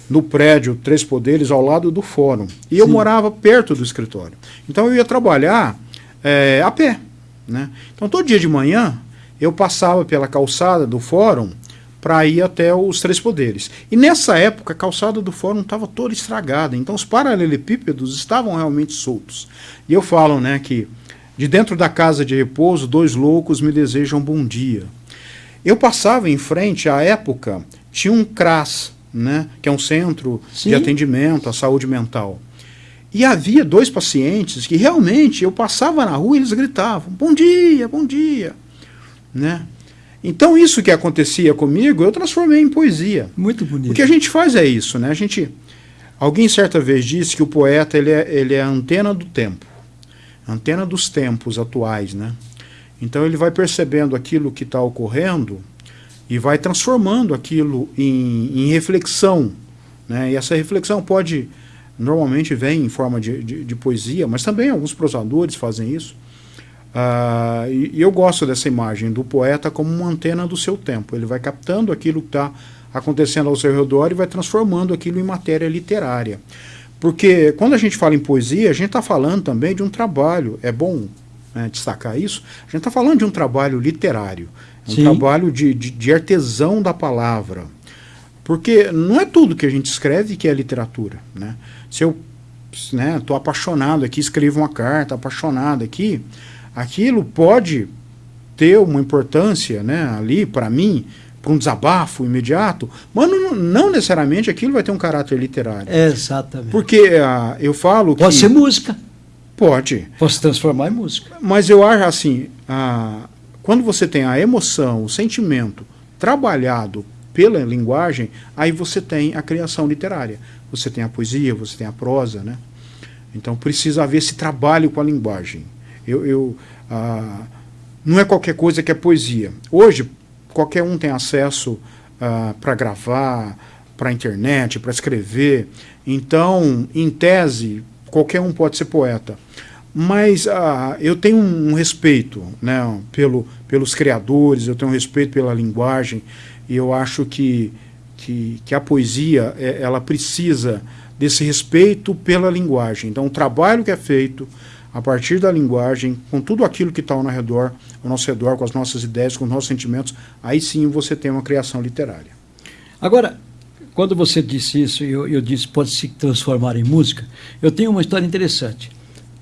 no prédio Três Poderes, ao lado do fórum. E Sim. eu morava perto do escritório. Então eu ia trabalhar é, a pé. Né? Então todo dia de manhã eu passava pela calçada do fórum para ir até os Três Poderes. E nessa época a calçada do fórum estava toda estragada, então os paralelepípedos estavam realmente soltos. E eu falo né, que de dentro da casa de repouso, dois loucos me desejam bom dia. Eu passava em frente, à época, tinha um CRAS, né, que é um centro Sim. de atendimento à saúde mental. E havia dois pacientes que realmente eu passava na rua e eles gritavam: Bom dia, bom dia. Né? Então isso que acontecia comigo, eu transformei em poesia. Muito bonito. O que a gente faz é isso, né? A gente, alguém certa vez disse que o poeta ele é, ele é a antena do tempo, antena dos tempos atuais, né? Então ele vai percebendo aquilo que está ocorrendo e vai transformando aquilo em, em, reflexão, né? E essa reflexão pode normalmente vem em forma de, de, de poesia, mas também alguns prosadores fazem isso. Uh, e, e, eu gosto dessa imagem do poeta como uma antena do seu tempo. Ele vai captando aquilo que está acontecendo ao seu redor e vai transformando aquilo em matéria literária. Porque quando a gente fala em poesia, a gente está falando também de um trabalho, é bom né, destacar isso, a gente está falando de um trabalho literário, um Sim. trabalho de, de, de artesão da palavra. Porque não é tudo que a gente escreve que é literatura. Né? Se eu estou né, apaixonado aqui, escrevo uma carta, apaixonado aqui, aquilo pode ter uma importância né, ali para mim, para um desabafo imediato, mas não, não, necessariamente aquilo vai ter um caráter literário. Exatamente. Porque uh, eu falo pode que... Pode ser música. Pode. Pode se transformar em música. Mas eu acho assim, uh, quando você tem a emoção, o sentimento trabalhado pela linguagem, aí você tem a criação literária. Você tem a poesia, você tem a prosa, né? Então precisa haver esse trabalho com a linguagem. Eu, eu ah, não é qualquer coisa que é poesia. Hoje, qualquer um tem acesso ah, para gravar, a internet, para escrever. Então, em tese, qualquer um pode ser poeta. Mas ah, eu tenho um respeito né, pelo, pelos criadores, eu tenho um respeito pela linguagem, e eu acho que, que, que a poesia é, ela precisa desse respeito pela linguagem. Então, o trabalho que é feito a partir da linguagem, com tudo aquilo que está ao, redor, ao nosso redor, com as nossas ideias, com os nossos sentimentos, aí sim você tem uma criação literária. Agora, quando você disse isso, eu, eu disse pode se transformar em música, eu tenho uma história interessante.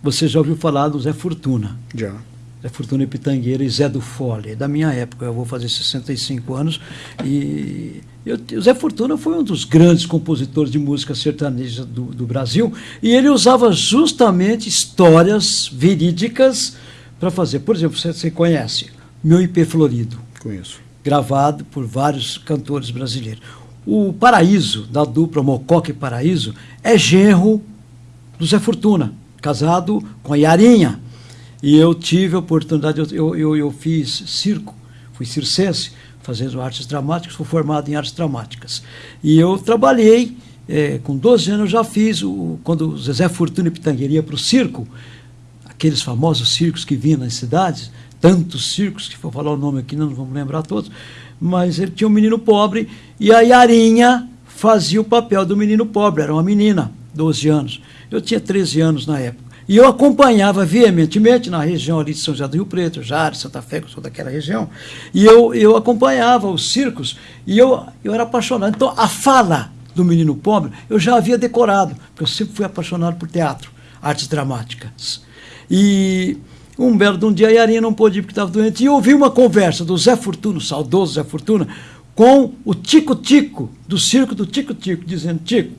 Você já ouviu falar do Zé Fortuna? Já. Zé Fortuna Pitangueira e Zé do Fole, da minha época, eu vou fazer 65 anos, e eu, o Zé Fortuna foi um dos grandes compositores de música sertaneja do, do Brasil, e ele usava justamente histórias verídicas para fazer. Por exemplo, você, você conhece Meu IP Florido. Conheço. Gravado por vários cantores brasileiros. O Paraíso, da dupla Mococa e Paraíso, é genro do Zé Fortuna, casado com a Yarinha e eu tive a oportunidade, eu, eu, eu fiz circo, fui circense, fazendo artes dramáticas, fui formado em artes dramáticas. E eu trabalhei, é, com 12 anos já fiz, o, quando o Zezé Fortuna e Pitangueira ia para o circo, aqueles famosos circos que vinham nas cidades, tantos circos, que vou falar o nome aqui, não vamos lembrar todos, mas ele tinha um menino pobre e a Yarinha fazia o papel do menino pobre, era uma menina, 12 anos. Eu tinha 13 anos na época. E eu acompanhava veementemente na região ali de São José do Rio Preto, Jari, Santa Fé, que eu sou daquela região, e eu, eu acompanhava os circos e eu, eu era apaixonado. Então, a fala do menino pobre eu já havia decorado, porque eu sempre fui apaixonado por teatro, artes dramáticas. E um belo de um dia a Yarinha não pôde ir porque estava doente, e eu ouvi uma conversa do Zé Fortuna, saudoso Zé Fortuna, com o Tico-Tico, do circo do Tico-Tico, dizendo, Tico,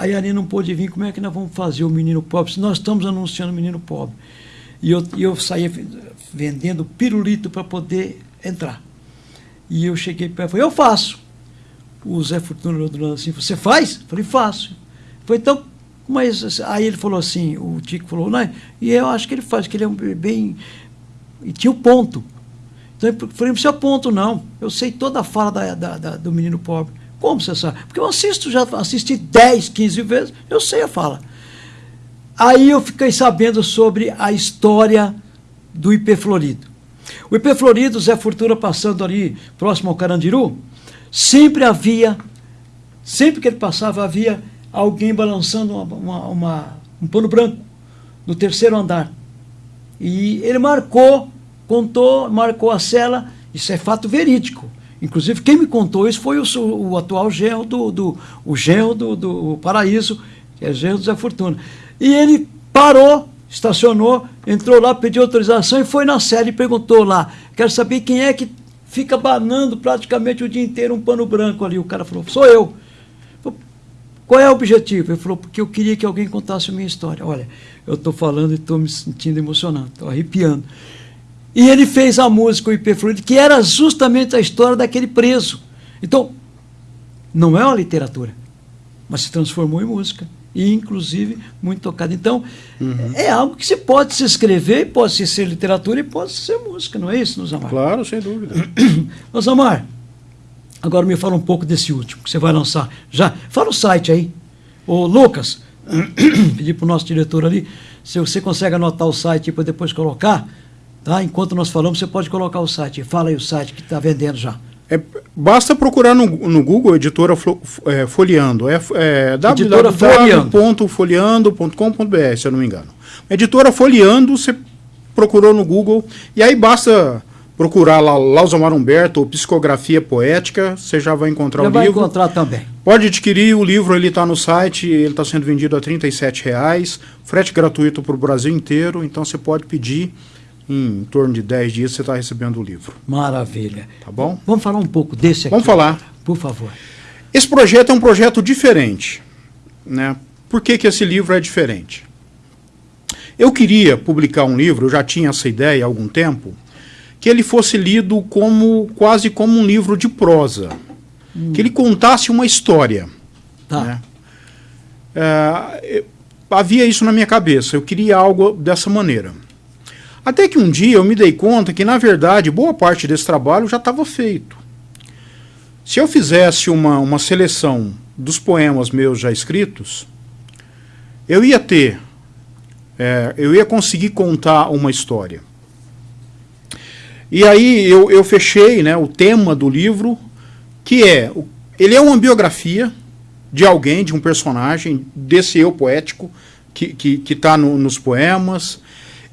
a Yari não pôde vir, como é que nós vamos fazer o menino pobre? Se nós estamos anunciando o menino pobre. E eu, eu saía vendendo pirulito para poder entrar. E eu cheguei perto e falei, eu faço. O Zé Fortuna olhando assim, você faz? Eu falei, faço. Falei, então, mas aí ele falou assim, o Tico falou, não, e eu acho que ele faz, que ele é bem. E tinha o ponto. Então eu falei, não precisa ponto, não. Eu sei toda a fala da, da, da, do menino pobre. Como você sabe? Porque eu assisto, já assisti 10, 15 vezes, eu sei a fala. Aí eu fiquei sabendo sobre a história do IP Florido. O IP Florido, Zé Fortuna passando ali próximo ao Carandiru, sempre havia, sempre que ele passava, havia alguém balançando uma, uma, uma, um pano branco no terceiro andar. E ele marcou, contou, marcou a cela, isso é fato verídico. Inclusive, quem me contou isso foi o, o atual genro do, do, o genro do, do Paraíso, que é genro do Zé Fortuna. E ele parou, estacionou, entrou lá, pediu autorização e foi na sede e perguntou lá, quero saber quem é que fica banando praticamente o dia inteiro um pano branco ali. O cara falou, sou eu. Qual é o objetivo? Ele falou, porque eu queria que alguém contasse a minha história. Olha, eu estou falando e estou me sentindo emocionado, estou arrepiando. E ele fez a música, o IP Fluido, que era justamente a história daquele preso. Então, não é uma literatura, mas se transformou em música. E, inclusive, muito tocada. Então, uhum. é algo que se pode se escrever, pode se ser literatura e pode ser música, não é isso, Nosamar? Claro, sem dúvida. Nosamar, agora me fala um pouco desse último, que você vai lançar. Já, fala o site aí. Ô, Lucas, pedi para o nosso diretor ali, se você consegue anotar o site para depois colocar, Tá? Enquanto nós falamos, você pode colocar o site. Fala aí o site que está vendendo já. É, basta procurar no, no Google Editora é, Folheando. É, é www.folheando.com.br, se eu não me engano. Editora Folheando, você procurou no Google, e aí basta procurar lá Lausamar Humberto ou Psicografia Poética, você já vai encontrar já o vai livro. vai encontrar também. Pode adquirir, o livro ele está no site, ele está sendo vendido a R$ reais, frete gratuito para o Brasil inteiro, então você pode pedir em torno de 10 dias você está recebendo o livro. Maravilha. Tá bom? Vamos falar um pouco desse aqui. Vamos falar. Por favor. Esse projeto é um projeto diferente. Né? Por que, que esse livro é diferente? Eu queria publicar um livro, eu já tinha essa ideia há algum tempo, que ele fosse lido como quase como um livro de prosa. Hum. Que ele contasse uma história. Tá. Né? É, havia isso na minha cabeça, eu queria algo dessa maneira. Até que um dia eu me dei conta que, na verdade, boa parte desse trabalho já estava feito. Se eu fizesse uma, uma seleção dos poemas meus já escritos, eu ia ter, é, eu ia conseguir contar uma história. E aí eu, eu fechei né, o tema do livro, que é, ele é uma biografia de alguém, de um personagem, desse eu poético, que está que, que tá no, nos poemas.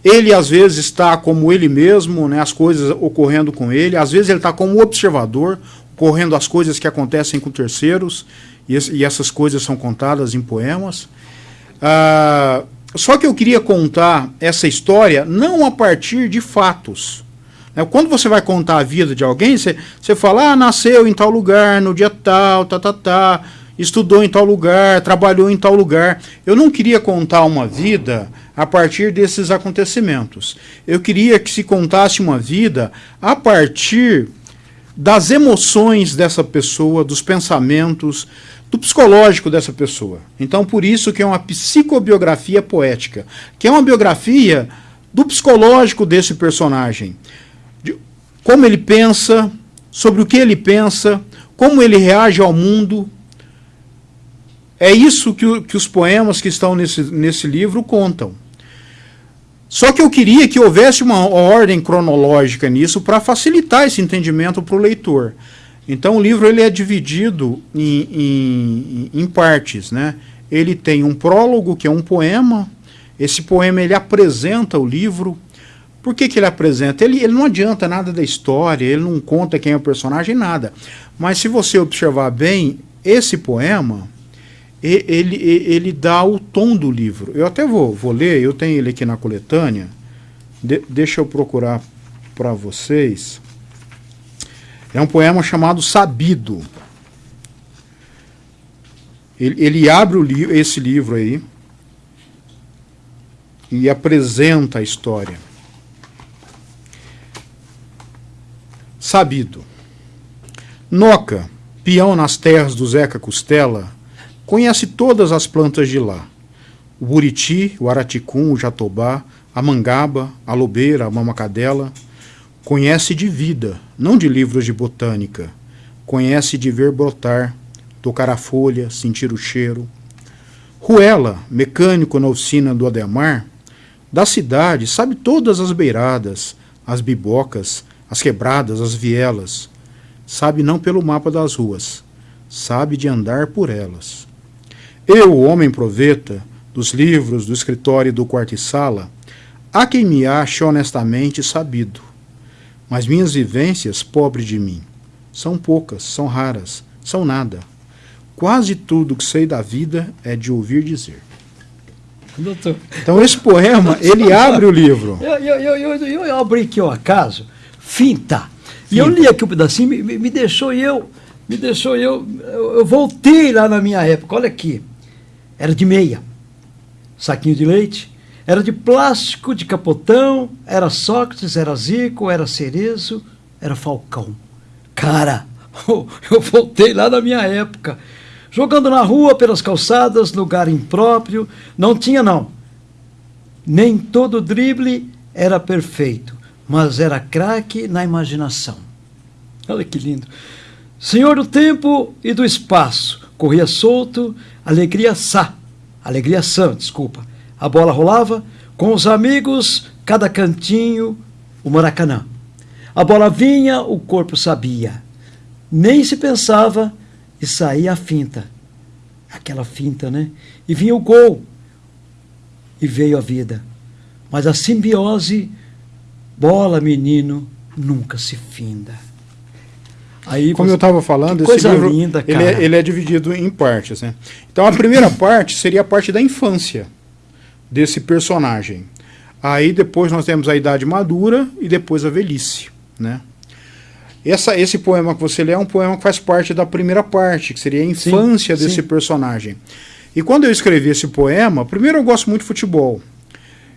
Ele às vezes está como ele mesmo, né, as coisas ocorrendo com ele, às vezes ele está como observador, ocorrendo as coisas que acontecem com terceiros, e, e essas coisas são contadas em poemas. Ah, só que eu queria contar essa história não a partir de fatos. Né? Quando você vai contar a vida de alguém, você, você fala, ah, nasceu em tal lugar, no dia tal, tá, tá, tá, estudou em tal lugar, trabalhou em tal lugar. Eu não queria contar uma vida a partir desses acontecimentos. Eu queria que se contasse uma vida a partir das emoções dessa pessoa, dos pensamentos, do psicológico dessa pessoa. Então, por isso que é uma psicobiografia poética, que é uma biografia do psicológico desse personagem. De como ele pensa, sobre o que ele pensa, como ele reage ao mundo. É isso que, o, que os poemas que estão nesse, nesse livro contam. Só que eu queria que houvesse uma ordem cronológica nisso para facilitar esse entendimento para o leitor. Então o livro ele é dividido em, em, em, partes. Né? Ele tem um prólogo, que é um poema. Esse poema ele apresenta o livro. Por que, que ele apresenta? Ele, ele não adianta nada da história, ele não conta quem é o personagem, nada. Mas se você observar bem, esse poema ele, ele dá o tom do livro. Eu até vou, vou ler, eu tenho ele aqui na coletânea. De, deixa eu procurar para vocês. É um poema chamado Sabido. Ele, ele abre li esse livro aí e apresenta a história. Sabido. Noca, peão nas terras do Zeca Costela, Conhece todas as plantas de lá. O buriti, o araticum, o jatobá, a mangaba, a lobeira, a mamacadela. Conhece de vida, não de livros de botânica. Conhece de ver brotar, tocar a folha, sentir o cheiro. Ruela, mecânico na oficina do Ademar, da cidade, sabe todas as beiradas, as bibocas, as quebradas, as vielas. Sabe não pelo mapa das ruas, sabe de andar por elas. Eu, o homem proveta, dos livros, do escritório e do quarto e sala, há quem me ache honestamente sabido. Mas minhas vivências, pobre de mim, são poucas, são raras, são nada. Quase tudo que sei da vida é de ouvir dizer. Doutor. Então esse poema, ele abre o livro. Eu, eu, eu, eu, eu abri aqui o acaso, finta. E eu li aqui um pedacinho, me, me deixou eu, me deixou eu, eu voltei lá na minha época, olha aqui. Era de meia, saquinho de leite. Era de plástico, de capotão. Era Sócrates, era Zico, era Cerezo, era Falcão. Cara, eu voltei lá na minha época. Jogando na rua, pelas calçadas, lugar impróprio. Não tinha, não. Nem todo drible era perfeito, mas era craque na imaginação. Olha que lindo. Senhor do tempo e do espaço, corria solto, alegria sã, alegria sã, desculpa. A bola rolava, com os amigos, cada cantinho, o Maracanã. A bola vinha, o corpo sabia. Nem se pensava e saía a finta. Aquela finta, né? E vinha o gol. E veio a vida. Mas a simbiose, bola, menino, nunca se finda. Aí Como você... eu estava falando, esse livro linda, ele, é, ele, é, dividido em partes. Né? Então a primeira parte seria a parte da infância desse personagem. Aí depois nós temos a idade madura e depois a velhice. Né? Essa, esse poema que você lê é um poema que faz parte da primeira parte, que seria a infância sim, desse sim. personagem. E quando eu escrevi esse poema, primeiro eu gosto muito de futebol.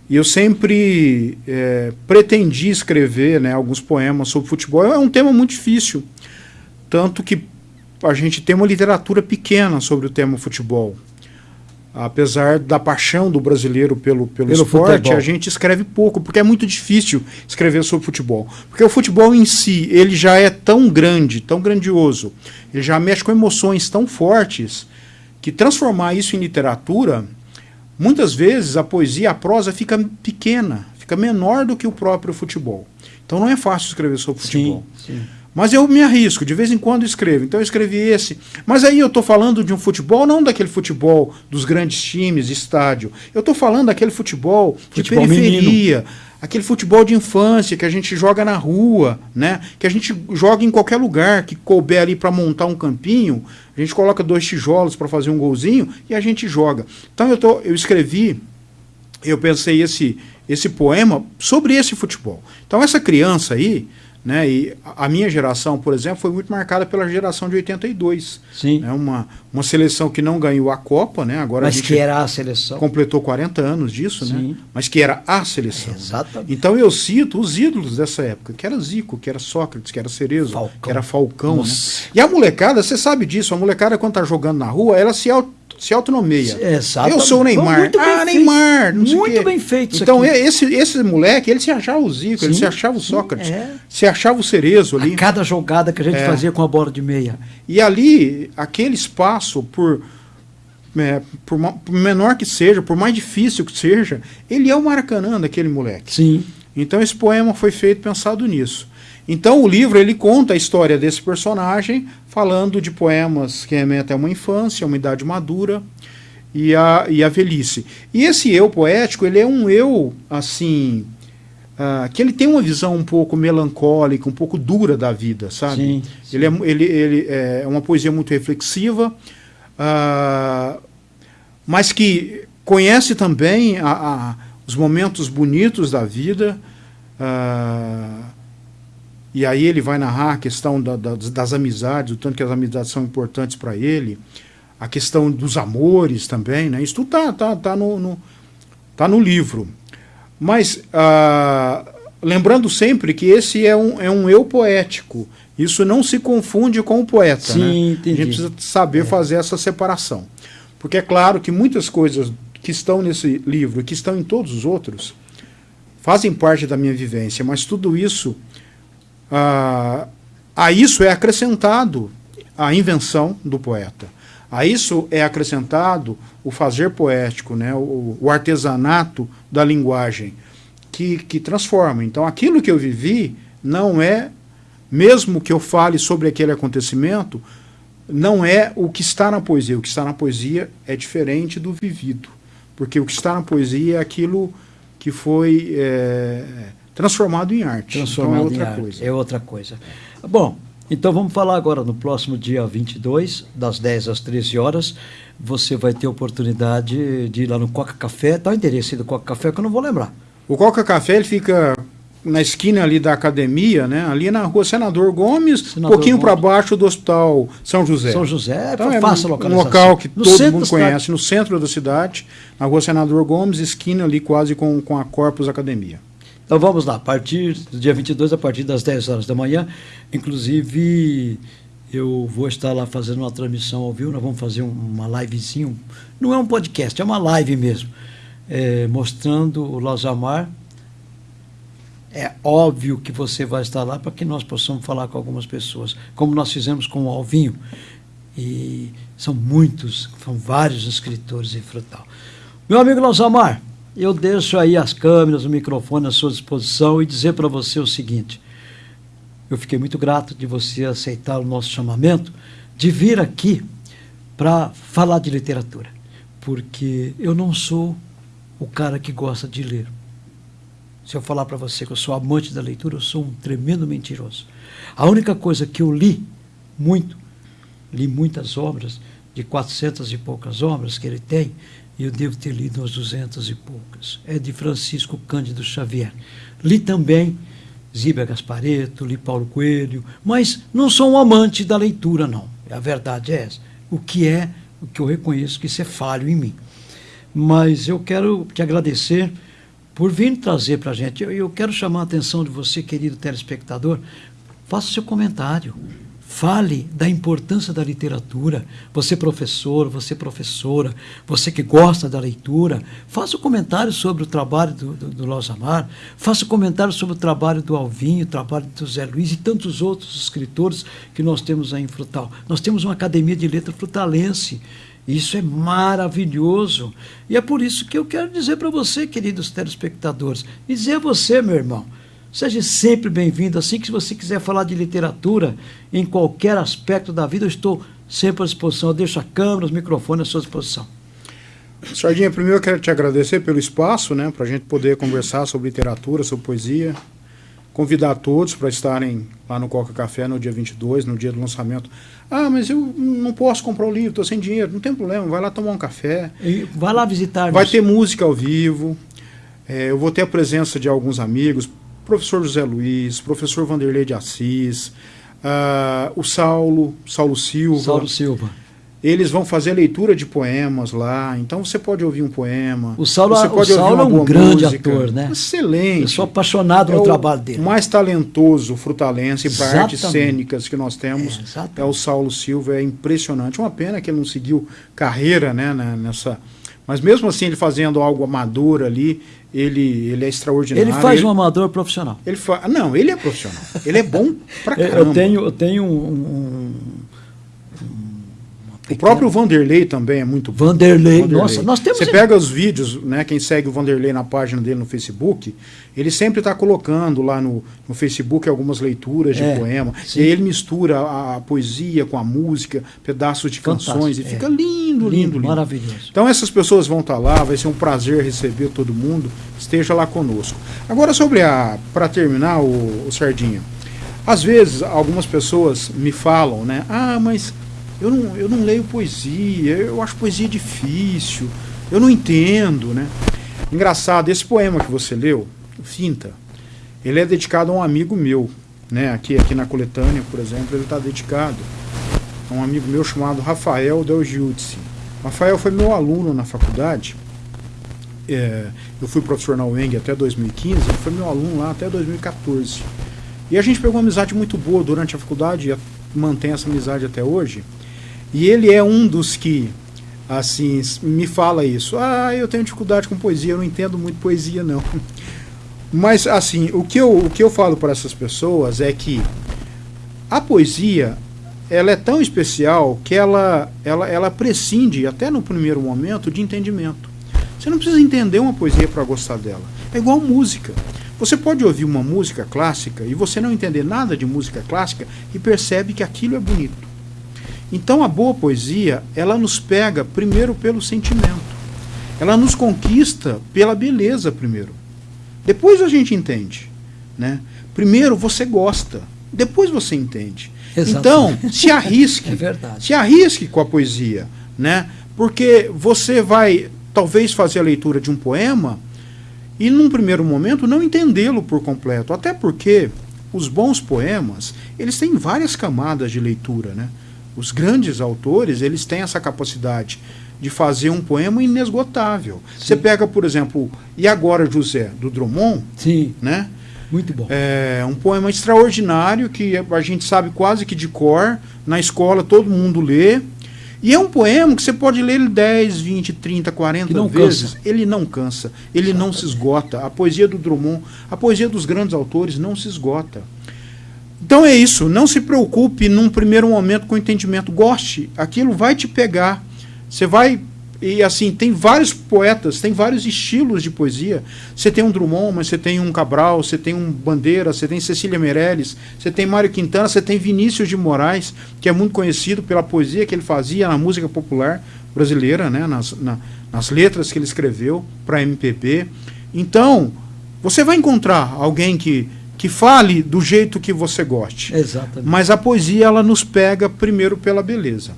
E eu sempre é, pretendi escrever né, alguns poemas sobre futebol. É um tema muito difícil. Tanto que a gente tem uma literatura pequena sobre o tema futebol. apesar da paixão do brasileiro pelo, pelo, pelo esporte, futebol. a gente escreve pouco, porque é muito difícil escrever sobre futebol. Porque o futebol em si, ele já é tão grande, tão grandioso, ele já mexe com emoções tão fortes, que transformar isso em literatura, muitas vezes a poesia, a prosa fica pequena, fica menor do que o próprio futebol. Então não é fácil escrever sobre futebol. Sim, sim. Mas eu me arrisco, de vez em quando escrevo. Então eu escrevi esse. Mas aí eu estou falando de um futebol, não daquele futebol dos grandes times, estádio. Eu estou falando daquele futebol, futebol de periferia, menino. aquele futebol de infância que a gente joga na rua, né? Que a gente joga em qualquer lugar, que couber ali para montar um campinho, a gente coloca dois tijolos para fazer um golzinho e a gente joga. Então eu, tô, eu escrevi, eu pensei esse, esse poema sobre esse futebol. Então essa criança aí, né? E a minha geração, por exemplo, foi muito marcada pela geração de 82. Sim. Né? Uma, uma seleção que não ganhou a Copa, né? Agora Mas que era a seleção. Completou 40 anos disso, né? Sim. né? Mas que era a seleção. É, exatamente. Então eu cito os ídolos dessa época, que era Zico, que era Sócrates, que era Cerezo, Falcão. que era Falcão. Né? E a molecada, você sabe disso, a molecada quando tá jogando na rua, ela se auto se autonomeia. Exatamente. Eu sou o Neymar. Muito ah, Neymar. muito bem feito Então, esse, esse moleque, ele se achava o Zico, sim, ele se achava o Sócrates, é. se achava o Cerezo ali. A cada jogada que a gente é. fazia com a bola de meia. E ali, aquele espaço, por, é, por, por, menor que seja, por mais difícil que seja, ele é o Maracanã daquele moleque. Sim. Então, esse poema foi feito pensado nisso. Então o livro ele conta a história desse personagem, falando de poemas que remetem a uma infância, a uma idade madura e a, e a velhice. E esse eu poético, ele é um eu, assim, uh, que ele tem uma visão um pouco melancólica, um pouco dura da vida, sabe? Sim, sim. Ele, é, ele, ele é uma poesia muito reflexiva, uh, mas que conhece também a, a, os momentos bonitos da vida, uh, e aí ele vai narrar a questão da, da, das amizades, o tanto que as amizades são importantes para ele, a questão dos amores também, né? Isso tudo tá, tá, tá, no, no, tá no livro. Mas ah, lembrando sempre que esse é um, é um eu poético. Isso não se confunde com o poeta. Sim, né? entendi. A gente precisa saber é. fazer essa separação. Porque é claro que muitas coisas que estão nesse livro, que estão em todos os outros, fazem parte da minha vivência, mas tudo isso ah, a isso é acrescentado a invenção do poeta. A isso é acrescentado o fazer poético, né, o, o artesanato da linguagem, que, que transforma. Então, aquilo que eu vivi não é, mesmo que eu fale sobre aquele acontecimento, não é o que está na poesia. O que está na poesia é diferente do vivido. Porque o que está na poesia é aquilo que foi é, transformado em arte. Transformado então é outra coisa. É outra coisa. Bom, então vamos falar agora no próximo dia 22, das 10 às 13 horas. Você vai ter oportunidade de ir lá no Coca Café. Está o endereço do Coca Café que eu não vou lembrar. O Coca Café ele fica na esquina ali da academia, né? Ali na rua Senador Gomes, um pouquinho para baixo do Hospital São José. São José, então, é fácil Um local que no todo mundo conhece, no centro da cidade, na rua Senador Gomes, esquina ali quase com, com a Corpus Academia. Então vamos lá, a partir do dia 22, a partir das 10 horas da manhã, inclusive eu vou estar lá fazendo uma transmissão ao vivo, nós vamos fazer uma livezinho, não é um podcast, é uma live mesmo, é, mostrando o Lozamar. É óbvio que você vai estar lá para que nós possamos falar com algumas pessoas, como nós fizemos com o Alvinho. E são muitos, são vários escritores em Frutal. Meu amigo Lozamar, eu deixo aí as câmeras, o microfone à sua disposição e dizer para você o seguinte: eu fiquei muito grato de você aceitar o nosso chamamento de vir aqui para falar de literatura, porque eu não sou o cara que gosta de ler. Se eu falar para você que eu sou amante da leitura, eu sou um tremendo mentiroso. A única coisa que eu li muito, li muitas obras, de 400 e poucas obras que ele tem, eu devo ter lido umas duzentas e poucas. É de Francisco Cândido Xavier. Li também Zíbia Gaspareto, li Paulo Coelho, mas não sou um amante da leitura, não. A verdade é essa. O que é, o que eu reconheço que isso é falho em mim. Mas eu quero te agradecer por vir trazer para a gente. Eu, eu quero chamar a atenção de você, querido telespectador. Faça seu comentário Fale da importância da literatura. Você professor, você professora, você que gosta da leitura, faça um comentário sobre o trabalho do, do, do Losamar, faça um comentário sobre o trabalho do Alvinho, o trabalho do Zé Luiz e tantos outros escritores que nós temos aí em Frutal. Nós temos uma academia de letra frutalense. Isso é maravilhoso. E é por isso que eu quero dizer para você, queridos telespectadores, dizer a você, meu irmão, Seja sempre bem-vindo. Assim que você quiser falar de literatura em qualquer aspecto da vida, eu estou sempre à disposição. Eu deixo a câmera, os microfones à sua disposição. Sardinha, primeiro eu quero te agradecer pelo espaço, né, para a gente poder conversar sobre literatura, sobre poesia. Convidar todos para estarem lá no Coca Café no dia 22, no dia do lançamento. Ah, mas eu não posso comprar o livro, estou sem dinheiro. Não tem problema, vai lá tomar um café. E vai lá visitar. Vai ter música ao vivo. É, eu vou ter a presença de alguns amigos, professor José Luiz, professor Vanderlei de Assis, uh, o Saulo, Saulo Silva. Saulo Silva. Eles vão fazer leitura de poemas lá, então você pode ouvir um poema. O Saulo, você pode o Saulo é um grande música. ator, né? Excelente. Eu sou apaixonado é no trabalho dele. O mais talentoso frutalense para artes cênicas que nós temos é, é, o Saulo Silva, é impressionante. Uma pena que ele não seguiu carreira né, nessa. Mas mesmo assim, ele fazendo algo amador ali, ele, ele é extraordinário. Ele faz ele, um amador profissional. Ele fa... Não, ele é profissional. ele é bom pra caramba. Eu tenho, eu tenho um, um, o próprio Vanderlei também é muito bom. Vanderlei, Vanderlei. nossa, nós temos. Você pega os vídeos, né? Quem segue o Vanderlei na página dele no Facebook, ele sempre está colocando lá no, no Facebook algumas leituras de é, poema. Sim. E aí ele mistura a, a, poesia com a música, pedaços de Fantástico, canções, e é. fica lindo, lindo, lindo, lindo. Maravilhoso. Então essas pessoas vão estar tá lá, vai ser um prazer receber todo mundo. Esteja lá conosco. Agora, sobre a. Para terminar, o, o Sardinha. Às vezes, algumas pessoas me falam, né? Ah, mas eu não, eu não leio poesia, eu acho poesia difícil, eu não entendo, né? Engraçado, esse poema que você leu, Finta, ele é dedicado a um amigo meu, né? Aqui, aqui na coletânea, por exemplo, ele está dedicado a um amigo meu chamado Rafael Del Giudice. Rafael foi meu aluno na faculdade. É, eu fui professor na UENG até 2015, ele foi meu aluno lá até 2014. E a gente pegou uma amizade muito boa durante a faculdade e mantém essa amizade até hoje. E ele é um dos que, assim, me fala isso. Ah, eu tenho dificuldade com poesia, eu não entendo muito poesia, não. Mas, assim, o que eu, o que eu falo para essas pessoas é que a poesia, ela é tão especial que ela, ela, ela prescinde, até no primeiro momento, de entendimento. Você não precisa entender uma poesia para gostar dela. É igual música. Você pode ouvir uma música clássica e você não entender nada de música clássica e percebe que aquilo é bonito. Então a boa poesia, ela nos pega primeiro pelo sentimento. Ela nos conquista pela beleza primeiro. Depois a gente entende, né? Primeiro você gosta, depois você entende. Então, se arrisque. é verdade. Se arrisque com a poesia, né? Porque você vai talvez fazer a leitura de um poema e num primeiro momento não entendê-lo por completo, até porque os bons poemas, eles têm várias camadas de leitura, né? Os grandes autores, eles têm essa capacidade de fazer um poema inesgotável. Sim. Você pega, por exemplo, E Agora José, do Drummond, Sim. né? Muito bom. É um poema extraordinário que a gente sabe quase que de cor, na escola todo mundo lê. E é um poema que você pode ler ele 10, 20, 30, 40 vezes. Cansa. Ele não cansa, ele não se esgota. A poesia do Drummond, a poesia dos grandes autores não se esgota. Então é isso, não se preocupe num primeiro momento com o entendimento, goste, aquilo vai te pegar. Você vai e assim, tem vários poetas, tem vários estilos de poesia. Você tem um Drummond, mas você tem um Cabral, você tem um Bandeira, você tem Cecília Meirelles, você tem Mário Quintana, você tem Vinícius de Moraes, que é muito conhecido pela poesia que ele fazia na música popular brasileira, né, nas, na, nas letras que ele escreveu para MPB. Então, você vai encontrar alguém que que fale do jeito que você goste. Exatamente. Mas a poesia ela nos pega primeiro pela beleza.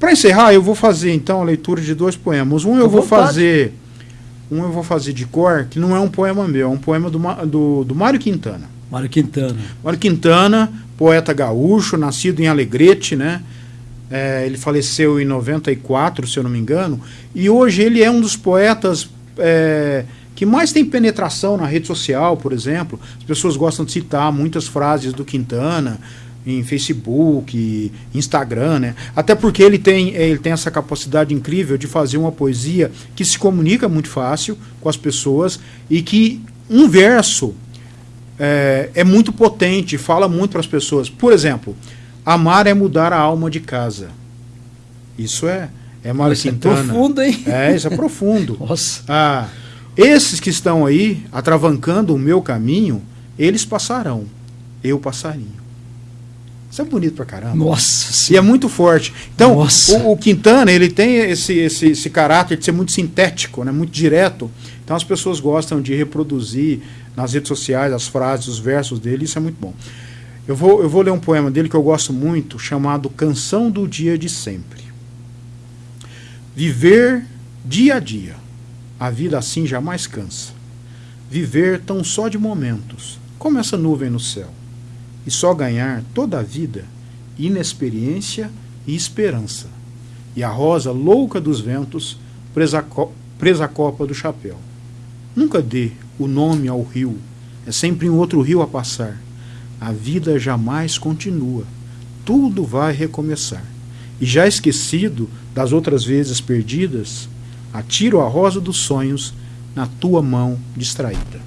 Para encerrar, eu vou fazer então a leitura de dois poemas. Um eu vou fazer um eu vou fazer de cor, que não é um poema meu, é um poema do, do, do Mário Quintana. Mário Quintana. Mário Quintana, poeta gaúcho, nascido em Alegrete, né? É, ele faleceu em 94, se eu não me engano, e hoje ele é um dos poetas é, que mais tem penetração na rede social, por exemplo. As pessoas gostam de citar muitas frases do Quintana. em Facebook, Instagram, né? Até porque ele tem, ele tem essa capacidade incrível de fazer uma poesia que se comunica muito fácil com as pessoas e que um verso é, é muito potente, fala muito para as pessoas. Por exemplo, amar é mudar a alma de casa. Isso é, é Mário Isso é Quintana. profundo, hein? É, isso é profundo. Nossa. Ah, esses que estão aí atravancando o meu caminho, eles passarão, eu passarinho. Isso é bonito pra caramba. Nossa E é muito forte. Então, o, o Quintana, ele tem esse, esse, esse caráter de ser muito sintético, né, muito direto. Então as pessoas gostam de reproduzir nas redes sociais as frases, os versos dele, isso é muito bom. Eu vou, eu vou ler um poema dele que eu gosto muito, chamado Canção do Dia de Sempre. Viver dia a dia, a vida assim jamais cansa. Viver tão só de momentos, como essa nuvem no céu. E só ganhar toda a vida, inexperiência e esperança. E a rosa louca dos ventos, presa, co presa à copa do chapéu. Nunca dê o nome ao rio, é sempre um outro rio a passar. A vida jamais continua, tudo vai recomeçar. E já esquecido das outras vezes perdidas, atiro a rosa dos sonhos na tua mão distraída.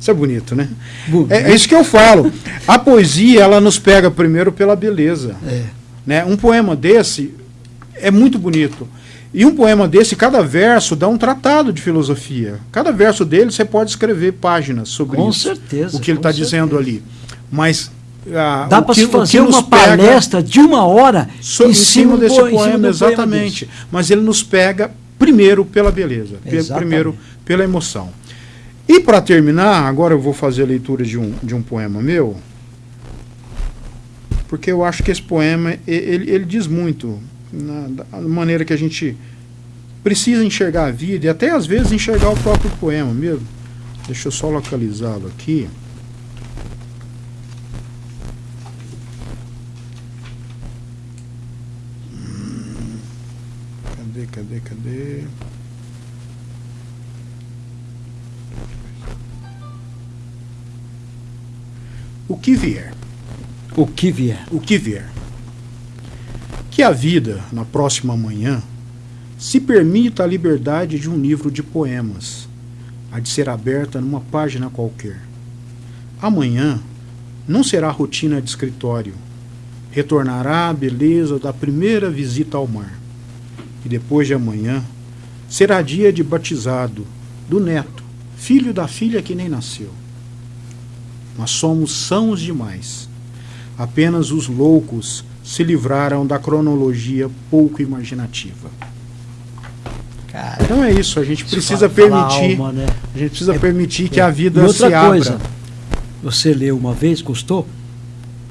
Isso é bonito, né? Bonito. É, é isso que eu falo. A poesia, ela nos pega primeiro pela beleza. É. Né? Um poema desse é muito bonito. E um poema desse, cada verso dá um tratado de filosofia. Cada verso dele você pode escrever páginas sobre Com isso. certeza, O que ele está dizendo ali. Mas. ah, Dá para fazer uma palestra de uma hora so- em cima desse cima poema, do exatamente. desse. Mas ele nos pega primeiro pela beleza, Exatamente. primeiro pela emoção. E para terminar, agora eu vou fazer a leitura de um, de um poema meu, porque eu acho que esse poema ele, ele diz muito na, da maneira que a gente precisa enxergar a vida e até às vezes enxergar o próprio poema mesmo. Deixa eu só localizá-lo aqui. Hum, Cadê, cadê? O que vier. O que vier. o que vier. Que a vida, na próxima manhã, se permita a liberdade de um livro de poemas, a de ser aberta numa página qualquer. Amanhã não será rotina de escritório, retornará a beleza da primeira visita ao mar. E depois de amanhã será dia de batizado do neto, filho da filha que nem nasceu. Mas somos sãos demais. Apenas os loucos se livraram da cronologia pouco imaginativa. Cara, Então é isso, a gente precisa permitir, alma, né? a gente precisa É- permitir que é. a vida E outra se abra. coisa, você leu uma vez, gostou?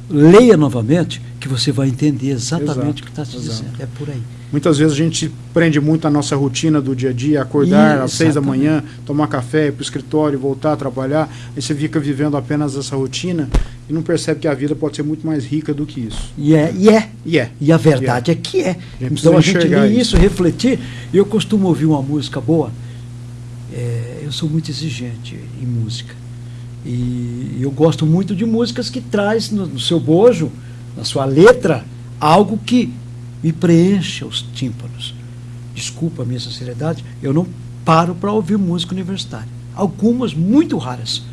Leia novamente, que você vai entender exatamente Exato, o que está te dizendo. É por aí. Muitas vezes a gente prende muito a nossa rotina do dia a dia, acordar às seis da manhã, tomar café, ir para o escritório, voltar a trabalhar, aí você fica vivendo apenas essa rotina e não percebe que a vida pode ser muito mais rica do que isso. E é, e é. E é. E a verdade é que é. precisa Então a gente lê isso. isso, refletir. Eu costumo ouvir uma música boa. É, eu sou muito exigente em música. E eu gosto muito de músicas que traz no, no seu bojo, na sua letra, algo que me preencha os tímpanos. Desculpa a minha sinceridade, eu não paro para ouvir música universitária. Algumas muito raras.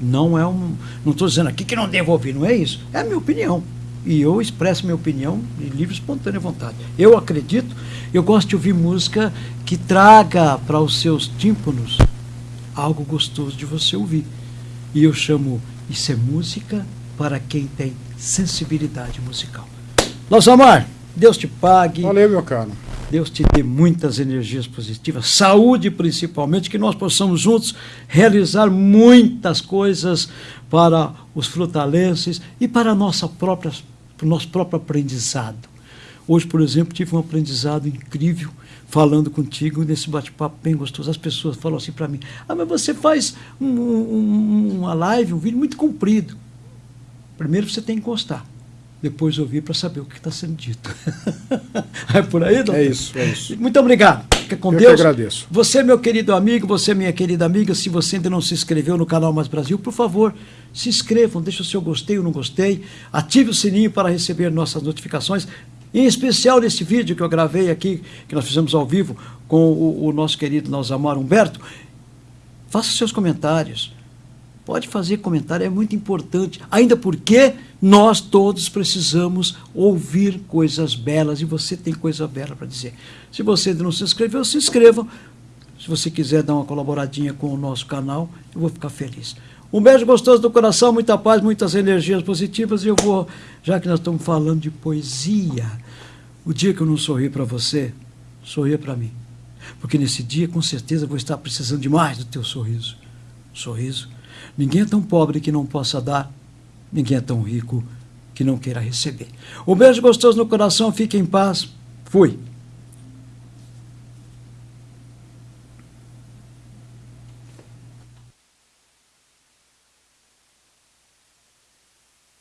Não é um. Não estou dizendo aqui que não devo ouvir, não é isso. É a minha opinião. E eu expresso minha opinião de livre espontânea vontade. Eu acredito, eu gosto de ouvir música que traga para os seus tímpanos algo gostoso de você ouvir. E eu chamo isso é música para quem tem sensibilidade musical. Losamar, Deus te pague. Valeu, meu caro. Deus te dê muitas energias positivas, saúde principalmente, que nós possamos juntos realizar muitas coisas para os frutalenses e para a nossa própria, para o nosso próprio aprendizado. Hoje, por exemplo, tive um aprendizado incrível falando contigo nesse bate-papo bem gostoso. As pessoas falam assim para mim: Ah, mas você faz um- um- uma live, um vídeo muito comprido. Primeiro você tem que gostar. depois ouvir para saber o que está sendo dito. é por aí, doutor? É isso, é isso. Muito obrigado. Fica com Eu Deus. que agradeço. Você, meu querido amigo, você, minha querida amiga, se você ainda não se inscreveu no canal Mais Brasil, por favor, se inscrevam, deixe o seu gostei ou não gostei, ative o sininho para receber nossas notificações, em especial nesse vídeo que eu gravei aqui, que nós fizemos ao vivo com o, o nosso querido Nalzamar Humberto. Faça seus comentários. Pode fazer comentário, é muito importante. Ainda porque nós todos precisamos ouvir coisas belas e você tem coisa bela para dizer. Se você ainda não se inscreveu, se inscreva. Se você quiser dar uma colaboradinha com o nosso canal, eu vou ficar feliz. Um beijo gostoso do coração, muita paz, muitas energias positivas. E eu vou, já que nós estamos falando de poesia, o dia que eu não sorri para você, sorria para mim. Porque nesse dia, com certeza, eu vou estar precisando demais do teu sorriso. Sorriso. Ninguém é tão pobre que não possa dar, ninguém é tão rico que não queira receber. Um beijo gostoso no coração, fique em paz. Fui.